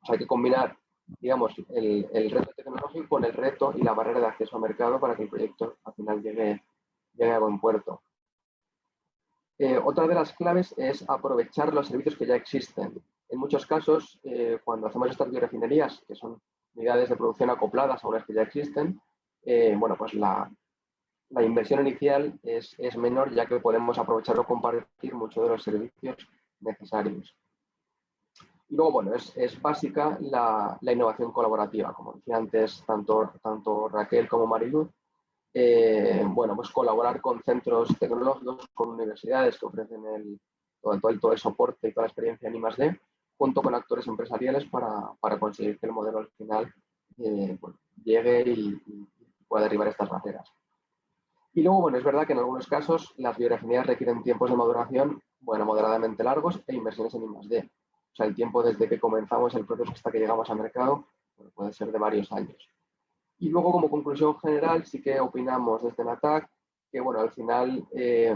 hay que combinar, digamos, el, reto tecnológico con el reto y la barrera de acceso al mercado para que el proyecto al final llegue, llegue a buen puerto. Eh, otra de las claves es aprovechar los servicios que ya existen. En muchos casos, eh, cuando hacemos estas biorefinerías, que son unidades de producción acopladas a unas que ya existen, eh, bueno, pues la, inversión inicial es, menor ya que podemos aprovechar o compartir muchos de los servicios necesarios. Y luego, bueno, es, básica la, innovación colaborativa, como decía antes tanto, tanto Raquel como Mariluz, eh, bueno, pues colaborar con centros tecnológicos, con universidades que ofrecen el, todo, el, todo el soporte y toda la experiencia en I+.D., junto con actores empresariales para, para conseguir que el modelo al final eh, llegue y, pueda derribar estas barreras. Y luego, bueno, es verdad que en algunos casos las biorefinerías requieren tiempos de maduración, bueno, moderadamente largos e inversiones en I+.D. O sea, el tiempo desde que comenzamos el proceso hasta que llegamos al mercado puede ser de varios años. Y luego, como conclusión general, sí que opinamos desde NATAC que, bueno, al final eh,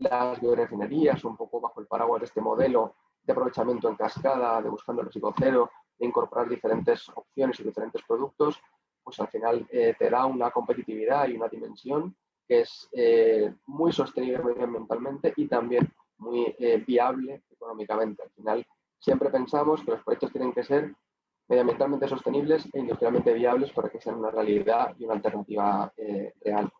las biorefinerías, un poco bajo el paraguas de este modelo de aprovechamiento en cascada, de buscando el residuo cero, de incorporar diferentes opciones y diferentes productos, pues al final eh, te da una competitividad y una dimensión que es eh, muy sostenible medioambientalmente y también muy viable económicamente. Al final siempre pensamos que los proyectos tienen que ser medioambientalmente sostenibles e industrialmente viables para que sean una realidad y una alternativa eh, real.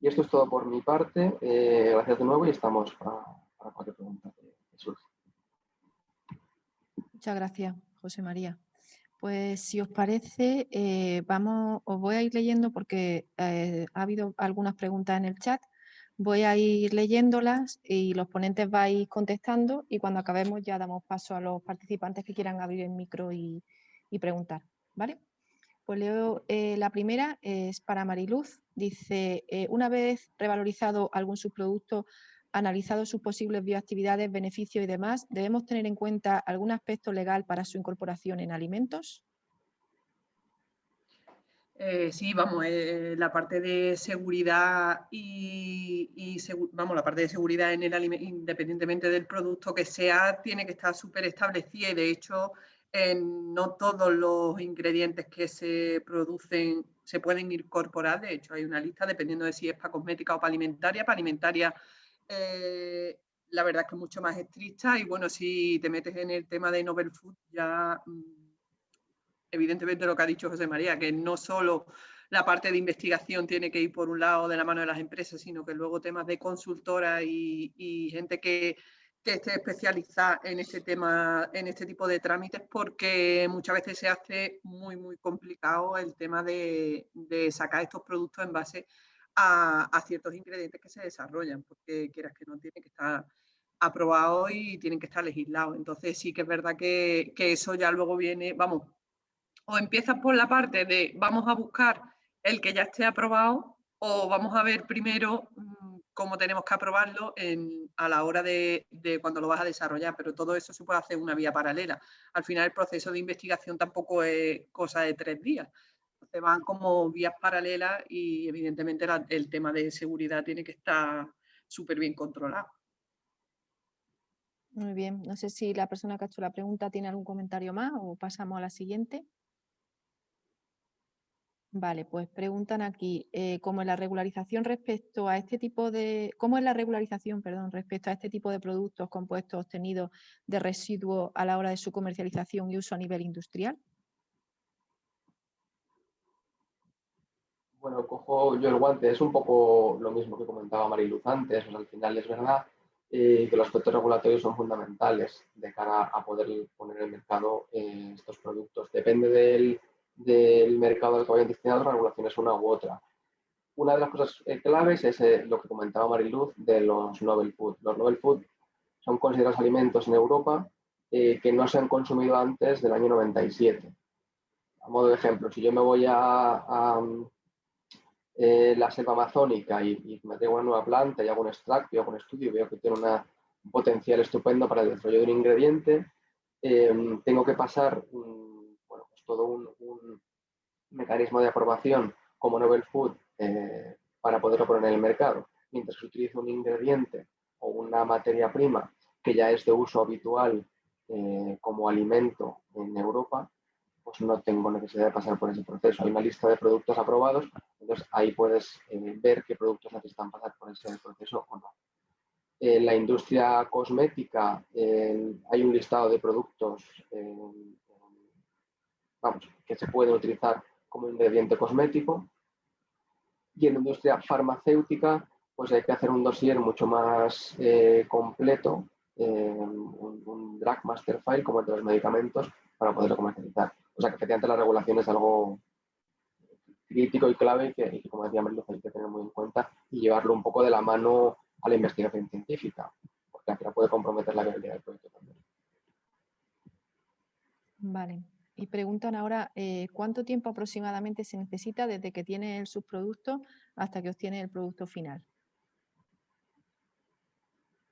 Y esto es todo por mi parte. Eh, gracias de nuevo y estamos para, cualquier pregunta que surja. Muchas gracias, José María. Pues si os parece, eh, vamos, os voy a ir leyendo porque ha habido algunas preguntas en el chat Voy a ir leyéndolas y los ponentes vais contestando y cuando acabemos ya damos paso a los participantes que quieran abrir el micro y, preguntar. ¿vale? Pues leo eh, la primera, es para Mariluz. Dice, eh, una vez revalorizado algún subproducto, analizado sus posibles bioactividades, beneficios y demás, ¿debemos tener en cuenta algún aspecto legal para su incorporación en alimentos? Eh, sí, vamos, eh, la parte de seguridad y, vamos, la parte de seguridad en el independientemente del producto que sea, tiene que estar súper establecida y de hecho no todos los ingredientes que se producen se pueden incorporar, de hecho hay una lista dependiendo de si es para cosmética o para alimentaria, para alimentaria eh, la verdad es que es mucho más estricta y bueno, si te metes en el tema de novel food ya... Evidentemente lo que ha dicho José María, que no solo la parte de investigación tiene que ir por un lado de la mano de las empresas, sino que luego temas de consultora y, gente que, esté especializada en este tema, en este tipo de trámites, porque muchas veces se hace muy, muy complicado el tema de, sacar estos productos en base a, ciertos ingredientes que se desarrollan, porque quieras que no tiene que estar aprobados y tienen que estar legislados. Entonces sí que es verdad que, que eso ya luego viene, vamos, o empiezas por la parte de vamos a buscar el que ya esté aprobado o vamos a ver primero mm, cómo tenemos que aprobarlo a la hora de, cuando lo vas a desarrollar, pero todo eso se puede hacer una vía paralela. Al final el proceso de investigación tampoco es cosa de tres días. Se van como vías paralelas y evidentemente el tema de seguridad tiene que estar súper bien controlado. Muy bien, no sé si la persona que ha hecho la pregunta tiene algún comentario más o pasamos a la siguiente. Vale, pues preguntan aquí, eh, ¿cómo es la regularización respecto a este tipo de, cómo es la regularización, perdón, respecto a este tipo de productos compuestos obtenidos de residuos a la hora de su comercialización y uso a nivel industrial? Bueno, cojo yo el guante, es un poco lo mismo que comentaba Mariluz antes, al final es verdad eh, que los aspectos regulatorios son fundamentales de cara a poder poner en el mercado eh, estos productos. Depende del, mercado al que vayan destinados, la regulación es una u otra. Una de las cosas eh, claves es lo que comentaba Mariluz de los novel food. Los novel food son considerados alimentos en Europa que no se han consumido antes del año 97. A modo de ejemplo, si yo me voy a eh, la selva amazónica y, me tengo una nueva planta y hago un extracto y hago un estudio y veo que tiene un potencial estupendo para el desarrollo de un ingrediente, tengo que pasar pues todo un, mecanismo de aprobación como Novel Food eh, para poderlo poner en el mercado. Mientras que utilizo un ingrediente o una materia prima que ya es de uso habitual eh, como alimento en Europa, pues no tengo necesidad de pasar por ese proceso. Hay una lista de productos aprobados, entonces ahí puedes eh, ver qué productos necesitan pasar por ese proceso o no. En la industria cosmética hay un listado de productos que se pueden utilizar como ingrediente cosmético. Y en la industria farmacéutica pues hay que hacer un dossier mucho más eh, completo, un, un drug master file como el de los medicamentos para poderlo comercializar. O sea que efectivamente la regulación es algo crítico y clave que, como decía Merlo, hay que tener muy en cuenta y llevarlo un poco de la mano a la investigación científica, porque al final puede comprometer la viabilidad del proyecto también. Vale. Y preguntan ahora, eh, ¿cuánto tiempo aproximadamente se necesita desde que tiene el subproducto hasta que obtiene el producto final?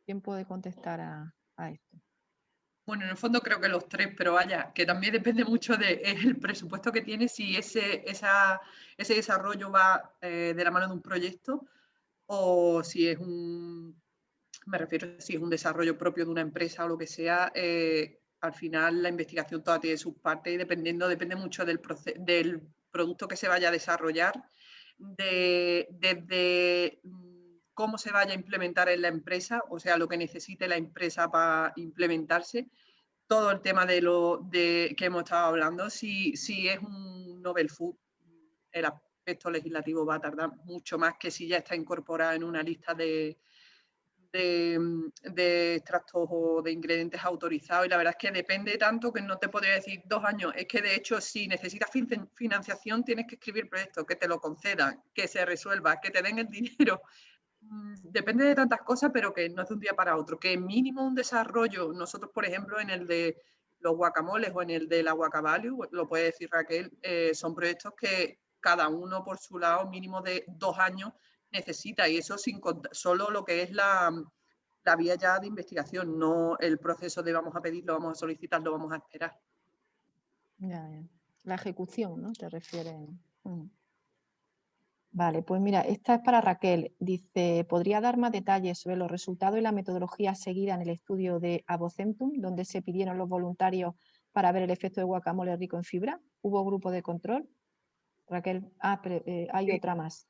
¿Quién puede contestar a esto? Bueno, en el fondo creo que los tres, pero vaya, que también depende mucho del presupuesto que tienes, si ese, ese desarrollo va eh, de la mano de un proyecto o si es un, me refiero, si es un desarrollo propio de una empresa o lo que sea, eh, al final la investigación toda tiene sus partes y dependiendo, depende mucho del, del producto que se vaya a desarrollar, desde de, cómo se vaya a implementar en la empresa, o sea, lo que necesite la empresa para implementarse, todo el tema de lo de, que hemos estado hablando, si, si es un novel food, el aspecto legislativo va a tardar mucho más que si ya está incorporado en una lista de, de, extractos o de ingredientes autorizados y la verdad es que depende tanto que no te podría decir dos años. Es que de hecho si necesitas financiación tienes que escribir proyectos, que te lo concedan, que se resuelva, que te den el dinero. Mm, depende de tantas cosas, pero que no es de un día para otro. Que mínimo un desarrollo, nosotros por ejemplo en el de los guacamoles o en el de la lo puede decir Raquel, eh, son proyectos que cada uno por su lado mínimo de dos años necesita y eso sin solo lo que es la, la vía ya de investigación, no el proceso de vamos a pedirlo, vamos a solicitarlo, vamos a esperar. La ejecución, ¿no? Te refieres. Mm. Vale, pues mira, esta es para Raquel. Dice, ¿podría dar más detalles sobre los resultados y la metodología seguida en el estudio de Abocentum, donde se pidieron los voluntarios para ver el efecto de guacamole rico en fibra? ¿Hubo grupo de control? Raquel, ah, eh, hay otra más.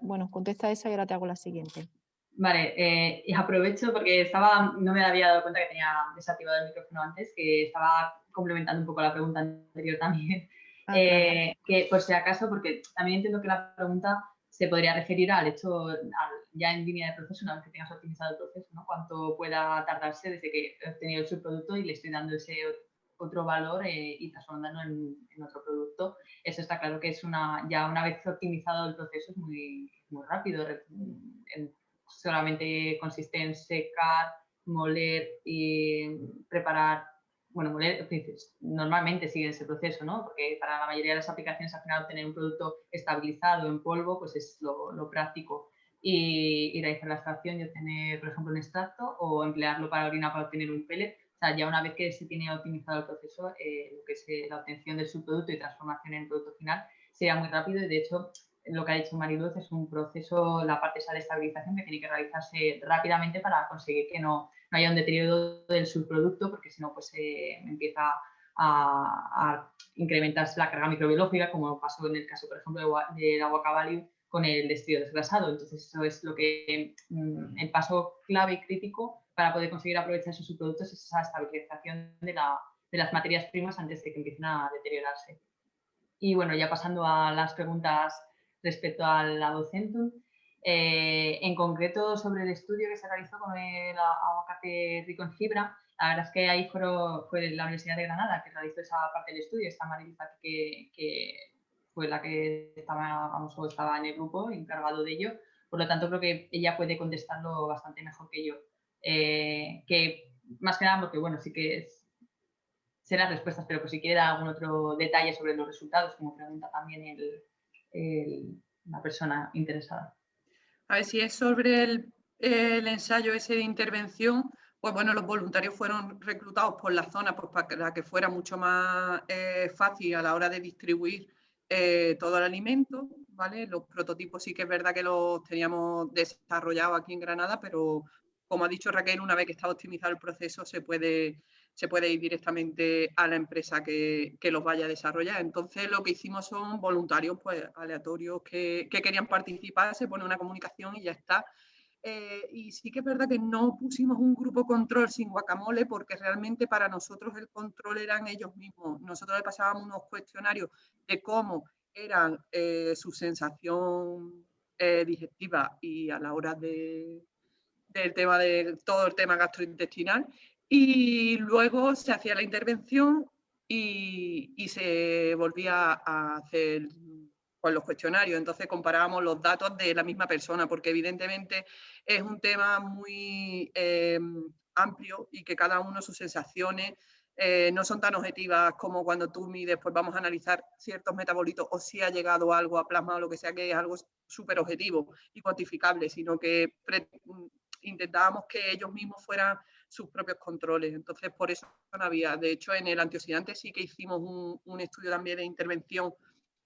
bueno, contesta esa y ahora te hago la siguiente. Vale, eh, y aprovecho porque estaba, no me había dado cuenta que tenía desactivado el micrófono antes, que estaba complementando un poco la pregunta anterior también. Ah, eh, que por si acaso, porque también entiendo que la pregunta se podría referir al hecho, ya en línea de proceso, una vez que tengas optimizado el proceso, ¿no? cuánto pueda tardarse desde que he obtenido el subproducto y le estoy dando ese otro valor eh, y transformándolo en, en, otro producto. Eso está claro que es una, ya una vez optimizado el proceso es muy, muy rápido. solamente consiste en secar, moler y preparar, bueno, moler, normalmente sigue ese proceso, ¿no? Porque para la mayoría de las aplicaciones al final obtener un producto estabilizado en polvo pues es lo, práctico. Y, realizar la extracción y obtener, por ejemplo, un extracto o emplearlo para orina para obtener un pellet. O sea, ya una vez que se tiene optimizado el proceso, eh, lo que es eh, la obtención del subproducto y transformación en producto final sería muy rápido y de hecho lo que ha dicho Mariluz es un proceso, la parte esa de estabilización que tiene que realizarse rápidamente para conseguir que no, no haya un deterioro del subproducto, porque si no, pues eh, empieza a, incrementarse la carga microbiológica, como pasó en el caso, por ejemplo, del agua caballo con el destrido desgrasado. Entonces, eso es lo que mm, el paso clave y crítico para poder conseguir aprovechar esos subproductos es esa estabilización de, de las materias primas antes de que empiecen a deteriorarse. Y bueno, ya pasando a las preguntas respecto a la docentum. Eh, en concreto, sobre el estudio que se realizó con el aguacate rico en fibra, la verdad es que ahí fue, fue la Universidad de Granada que realizó esa parte del estudio, esta Marilisa que, que fue la que estaba, vamos, estaba en el grupo encargado de ello, por lo tanto creo que ella puede contestarlo bastante mejor que yo. Eh, que más que nada porque, bueno, sí que es, serán respuestas, pero pues si quiere dar algún otro detalle sobre los resultados, como pregunta también el, la persona interesada. A ver si es sobre el, ensayo ese de intervención, pues bueno, los voluntarios fueron reclutados por la zona pues para que fuera mucho más eh, fácil a la hora de distribuir eh, todo el alimento, ¿vale? Los prototipos sí que es verdad que los teníamos desarrollados aquí en Granada, pero como ha dicho Raquel, una vez que está optimizado el proceso se puede ir directamente a la empresa que, los vaya a desarrollar. Entonces lo que hicimos son voluntarios pues, aleatorios que, querían participar, se pone una comunicación y ya está. Eh, y sí que es verdad que no pusimos un grupo control sin guacamole porque realmente para nosotros el control eran ellos mismos. Nosotros le pasábamos unos cuestionarios de cómo eran eh, su sensación eh, digestiva y a la hora de, del tema de todo el tema gastrointestinal y luego se hacía la intervención y, se volvía a hacer pues, los cuestionarios. Entonces comparábamos los datos de la misma persona, porque evidentemente es un tema muy eh, amplio y que cada uno sus sensaciones eh, no son tan objetivas como cuando tú mides, pues vamos a analizar ciertos metabolitos o si ha llegado algo a plasma o lo que sea, que es algo súper objetivo y cuantificable, sino que intentábamos que ellos mismos fueran sus propios controles. Entonces, por eso no había. De hecho, en el antioxidante sí que hicimos un, estudio también de intervención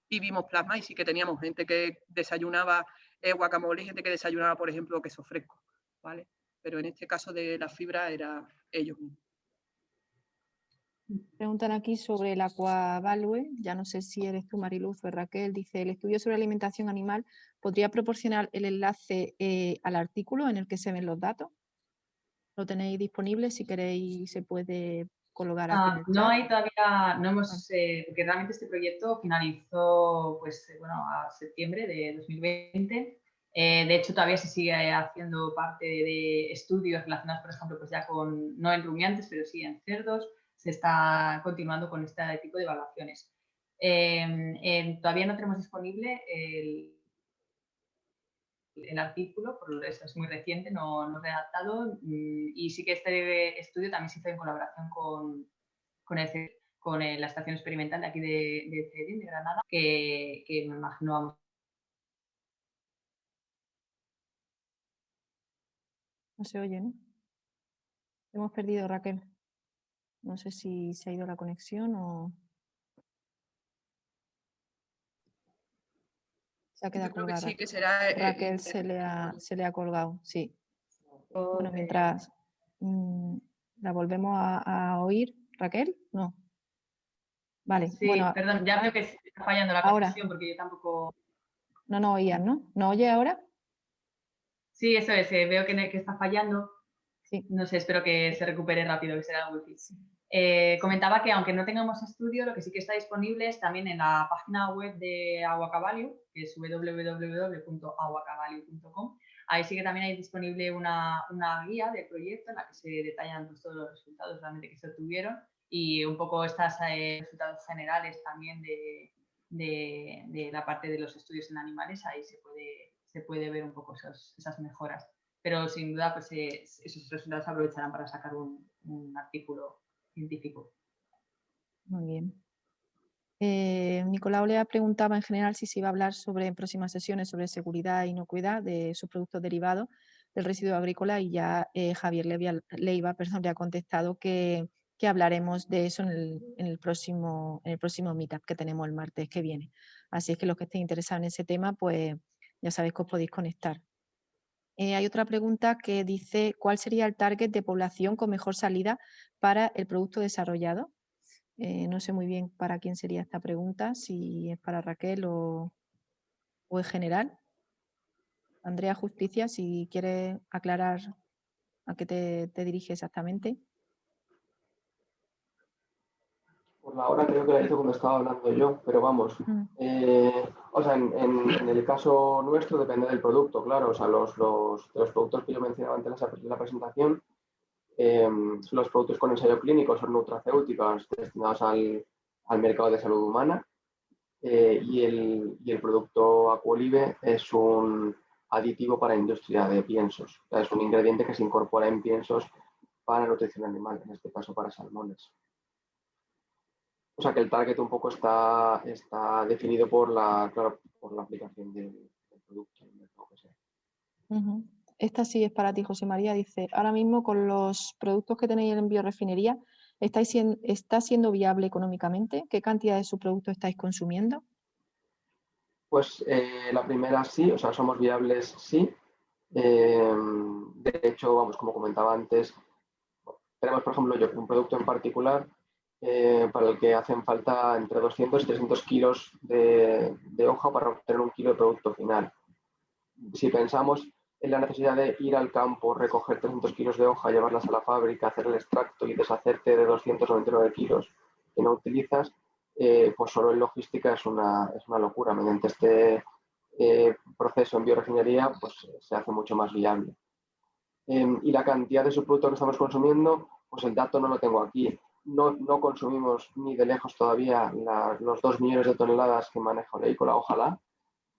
y vimos plasma y sí que teníamos gente que desayunaba eh, guacamole y gente que desayunaba, por ejemplo, queso fresco. ¿vale? Pero en este caso de la fibra era ellos mismos. Preguntan aquí sobre el Aquavalue, ya no sé si eres tú Mariluz o Raquel, dice, el estudio sobre alimentación animal, ¿podría proporcionar el enlace eh, al artículo en el que se ven los datos? lo tenéis disponible, si queréis se puede colocar aquí. Ah, no hay todavía, no hemos, eh, porque realmente este proyecto finalizó pues, eh, bueno, a septiembre de 2020. Eh, de hecho, todavía se sigue haciendo parte de estudios relacionados, por ejemplo, pues ya con, no en rumiantes, pero sí en cerdos. Se está continuando con este tipo de evaluaciones. todavía no tenemos disponible el, el artículo, por eso es muy reciente, no, no redactado, mm, y sí que este estudio también se hizo en colaboración con, con, con la estación experimental de aquí de, de de Granada, que, que me imagino vamos No se oye, ¿no? Hemos perdido Raquel. No sé si se ha ido la conexión o... Se ha quedado colgada. sí, que será, eh, Raquel se, le ha, se le ha colgado, sí. Bueno, mientras mm, la volvemos a, oír, Raquel, no. Vale, sí, bueno. perdón, ya veo que está fallando la conexión porque yo tampoco... No nos oían, ¿no? ¿No oye ahora? Sí, eso es, eh, veo que, que, está fallando. Sí. No sé, espero que se recupere rápido, que será muy difícil. Eh, comentaba que aunque no tengamos estudio, lo que sí que está disponible es también en la página web de Aguacavalio, que es www.aguacavalio.com. Ahí sí que también hay disponible una, guía de proyecto en la que se detallan pues, todos los resultados realmente que se obtuvieron y un poco estos eh, resultados generales también de, la parte de los estudios en animales. Ahí se puede, se puede ver un poco esas mejoras. pero sin duda pues, esos resultados se aprovecharán para sacar un, artículo científico. Muy bien. Eh, Nicolau le preguntaba en general si se iba a hablar sobre en próximas sesiones sobre seguridad e inocuidad de sus productos derivados del residuo agrícola y ya eh, Javier Leiva le ha contestado que, hablaremos de eso en el, próximo, en el próximo meetup que tenemos el martes que viene. Así es que los que estén interesados en ese tema, pues ya sabéis que os podéis conectar. Eh, hay otra pregunta que dice, ¿cuál sería el target de población con mejor salida para el producto desarrollado? Eh, no sé muy bien para quién sería esta pregunta, si es para Raquel o, o en general. Andrea Justicia, si quieres aclarar a qué te, te dirige exactamente. Por la hora creo que la hizo cuando estaba hablando yo, pero vamos. Mm. Eh, o sea, en, el caso nuestro depende del producto, claro. O sea, los, los, los productos que yo mencionaba antes en la presentación em, son los productos con ensayo clínico, son nutracéuticos destinados al, al mercado de salud humana. Eh, y, el, y, el, producto Aquolive es un aditivo para industria de piensos. O sea, es un ingrediente que se incorpora en piensos para nutrición animal, en este caso para salmones. O sea que el target un poco está, está definido por la, por la aplicación del, producto. Esta sí es para ti, José María. Dice, ahora mismo con los productos que tenéis en biorefinería, ¿estáis siendo, ¿está siendo viable económicamente? ¿Qué cantidad de su producto estáis consumiendo? Pues eh, la primera sí, o sea, somos viables sí. Eh, de hecho, vamos, como comentaba antes, tenemos, por ejemplo, yo un producto en particular eh, para el que hacen falta entre 200 y 300 kilos de, hoja para obtener un kilo de producto final. Si pensamos en la necesidad de ir al campo, recoger 300 kilos de hoja, llevarlas a la fábrica, hacer el extracto y deshacerte de 299 kilos que no utilizas, eh, pues solo en logística es una, es una locura. Mediante este eh, proceso en biorefinería pues, se hace mucho más viable. Em, y la cantidad de subproducto que estamos consumiendo, pues el dato no lo tengo aquí no, consumimos ni de lejos todavía los 2 millones de toneladas que maneja Oleicola, ojalá,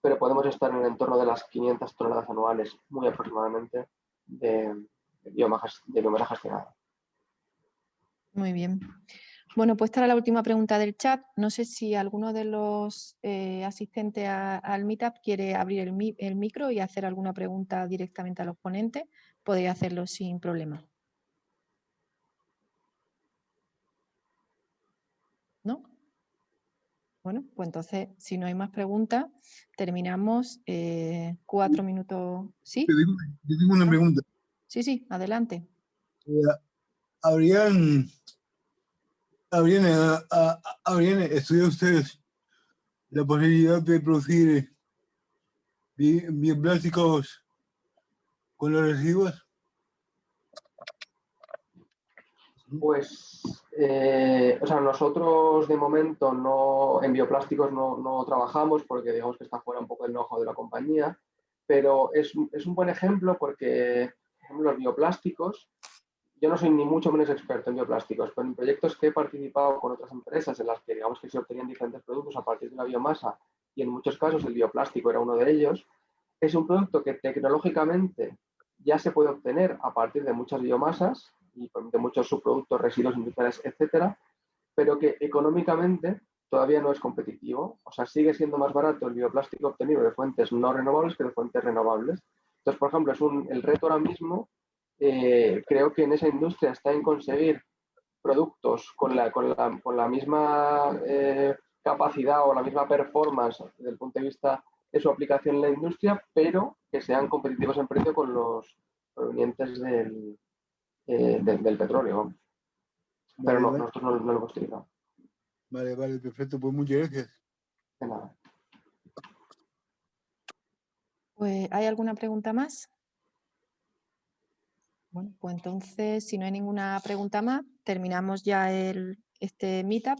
pero podemos estar en el entorno de las 500 toneladas anuales, muy aproximadamente, de, de gestionada. Muy bien. Bueno, pues esta era la última pregunta del chat. No sé si alguno de los eh, asistentes al Meetup quiere abrir el, el, micro y hacer alguna pregunta directamente a los ponentes. Podría hacerlo sin problema. ¿no? Bueno, pues entonces, si no hay más preguntas, terminamos eh, cuatro minutos. ¿Sí? Yo tengo, una pregunta. Sí, sí, adelante. Eh, ¿Habrían, habrían, habrían estudiado ustedes la posibilidad de producir bioplásticos con los residuos? Pues, eh, o sea, nosotros de momento no, en bioplásticos no, trabajamos porque digamos que está fuera un poco del know de la compañía, pero es, un buen ejemplo porque, los bioplásticos, yo no soy ni mucho menos experto en bioplásticos, pero en proyectos que he participado con otras empresas en las que digamos que se obtenían diferentes productos a partir de la biomasa y en muchos casos el bioplástico era uno de ellos, es un producto que tecnológicamente ya se puede obtener a partir de muchas biomasas y de muchos subproductos, residuos industriales, etcétera, pero que económicamente todavía no es competitivo. O sea, sigue siendo más barato el bioplástico obtenido de fuentes no renovables que de fuentes renovables. Entonces, por ejemplo, es un, el reto ahora mismo, eh, creo que en esa industria está en conseguir productos con la, con la, con la misma eh, capacidad o la misma performance desde el punto de vista de su aplicación en la industria, pero que sean competitivos en precio con los provenientes del, eh, del petróleo. Pero no, nosotros no, lo hemos utilizado. Vale, vale, perfecto. Pues muchas gracias. De nada. Pues, ¿hay alguna pregunta más? Bueno, pues entonces, si no hay ninguna pregunta más, terminamos ya el, este meetup.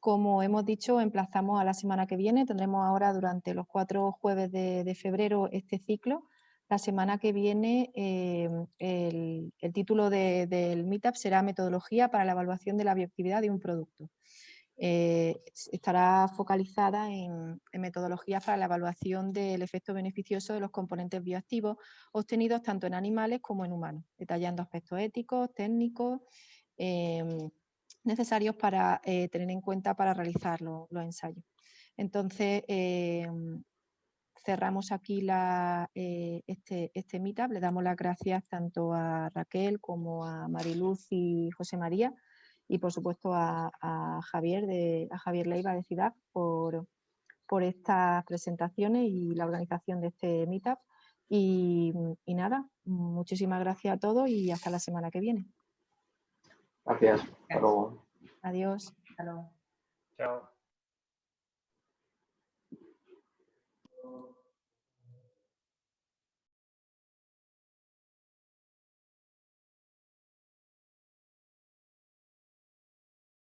Como hemos dicho, emplazamos a la semana que viene. Tendremos ahora durante los cuatro jueves de, de febrero este ciclo la semana que viene em, el, título del Meetup será Metodología para la evaluación de la bioactividad de un producto. Eh, estará focalizada en, metodologías para la evaluación del efecto beneficioso de los componentes bioactivos obtenidos tanto en animales como en humanos, detallando aspectos éticos, técnicos, em, necesarios para eh, tener en cuenta para realizar los ensayos. Entonces, em, cerramos aquí eh, este, este meetup. Le damos las gracias tanto a Raquel como a Mariluz y José María y por supuesto a, Javier, de, a Javier Leiva de Ciudad por, por estas presentaciones y la organización de este meetup. Y, y, nada, muchísimas gracias a todos y hasta la semana que viene. Gracias. Hasta luego. Adiós. Hasta luego. Chao.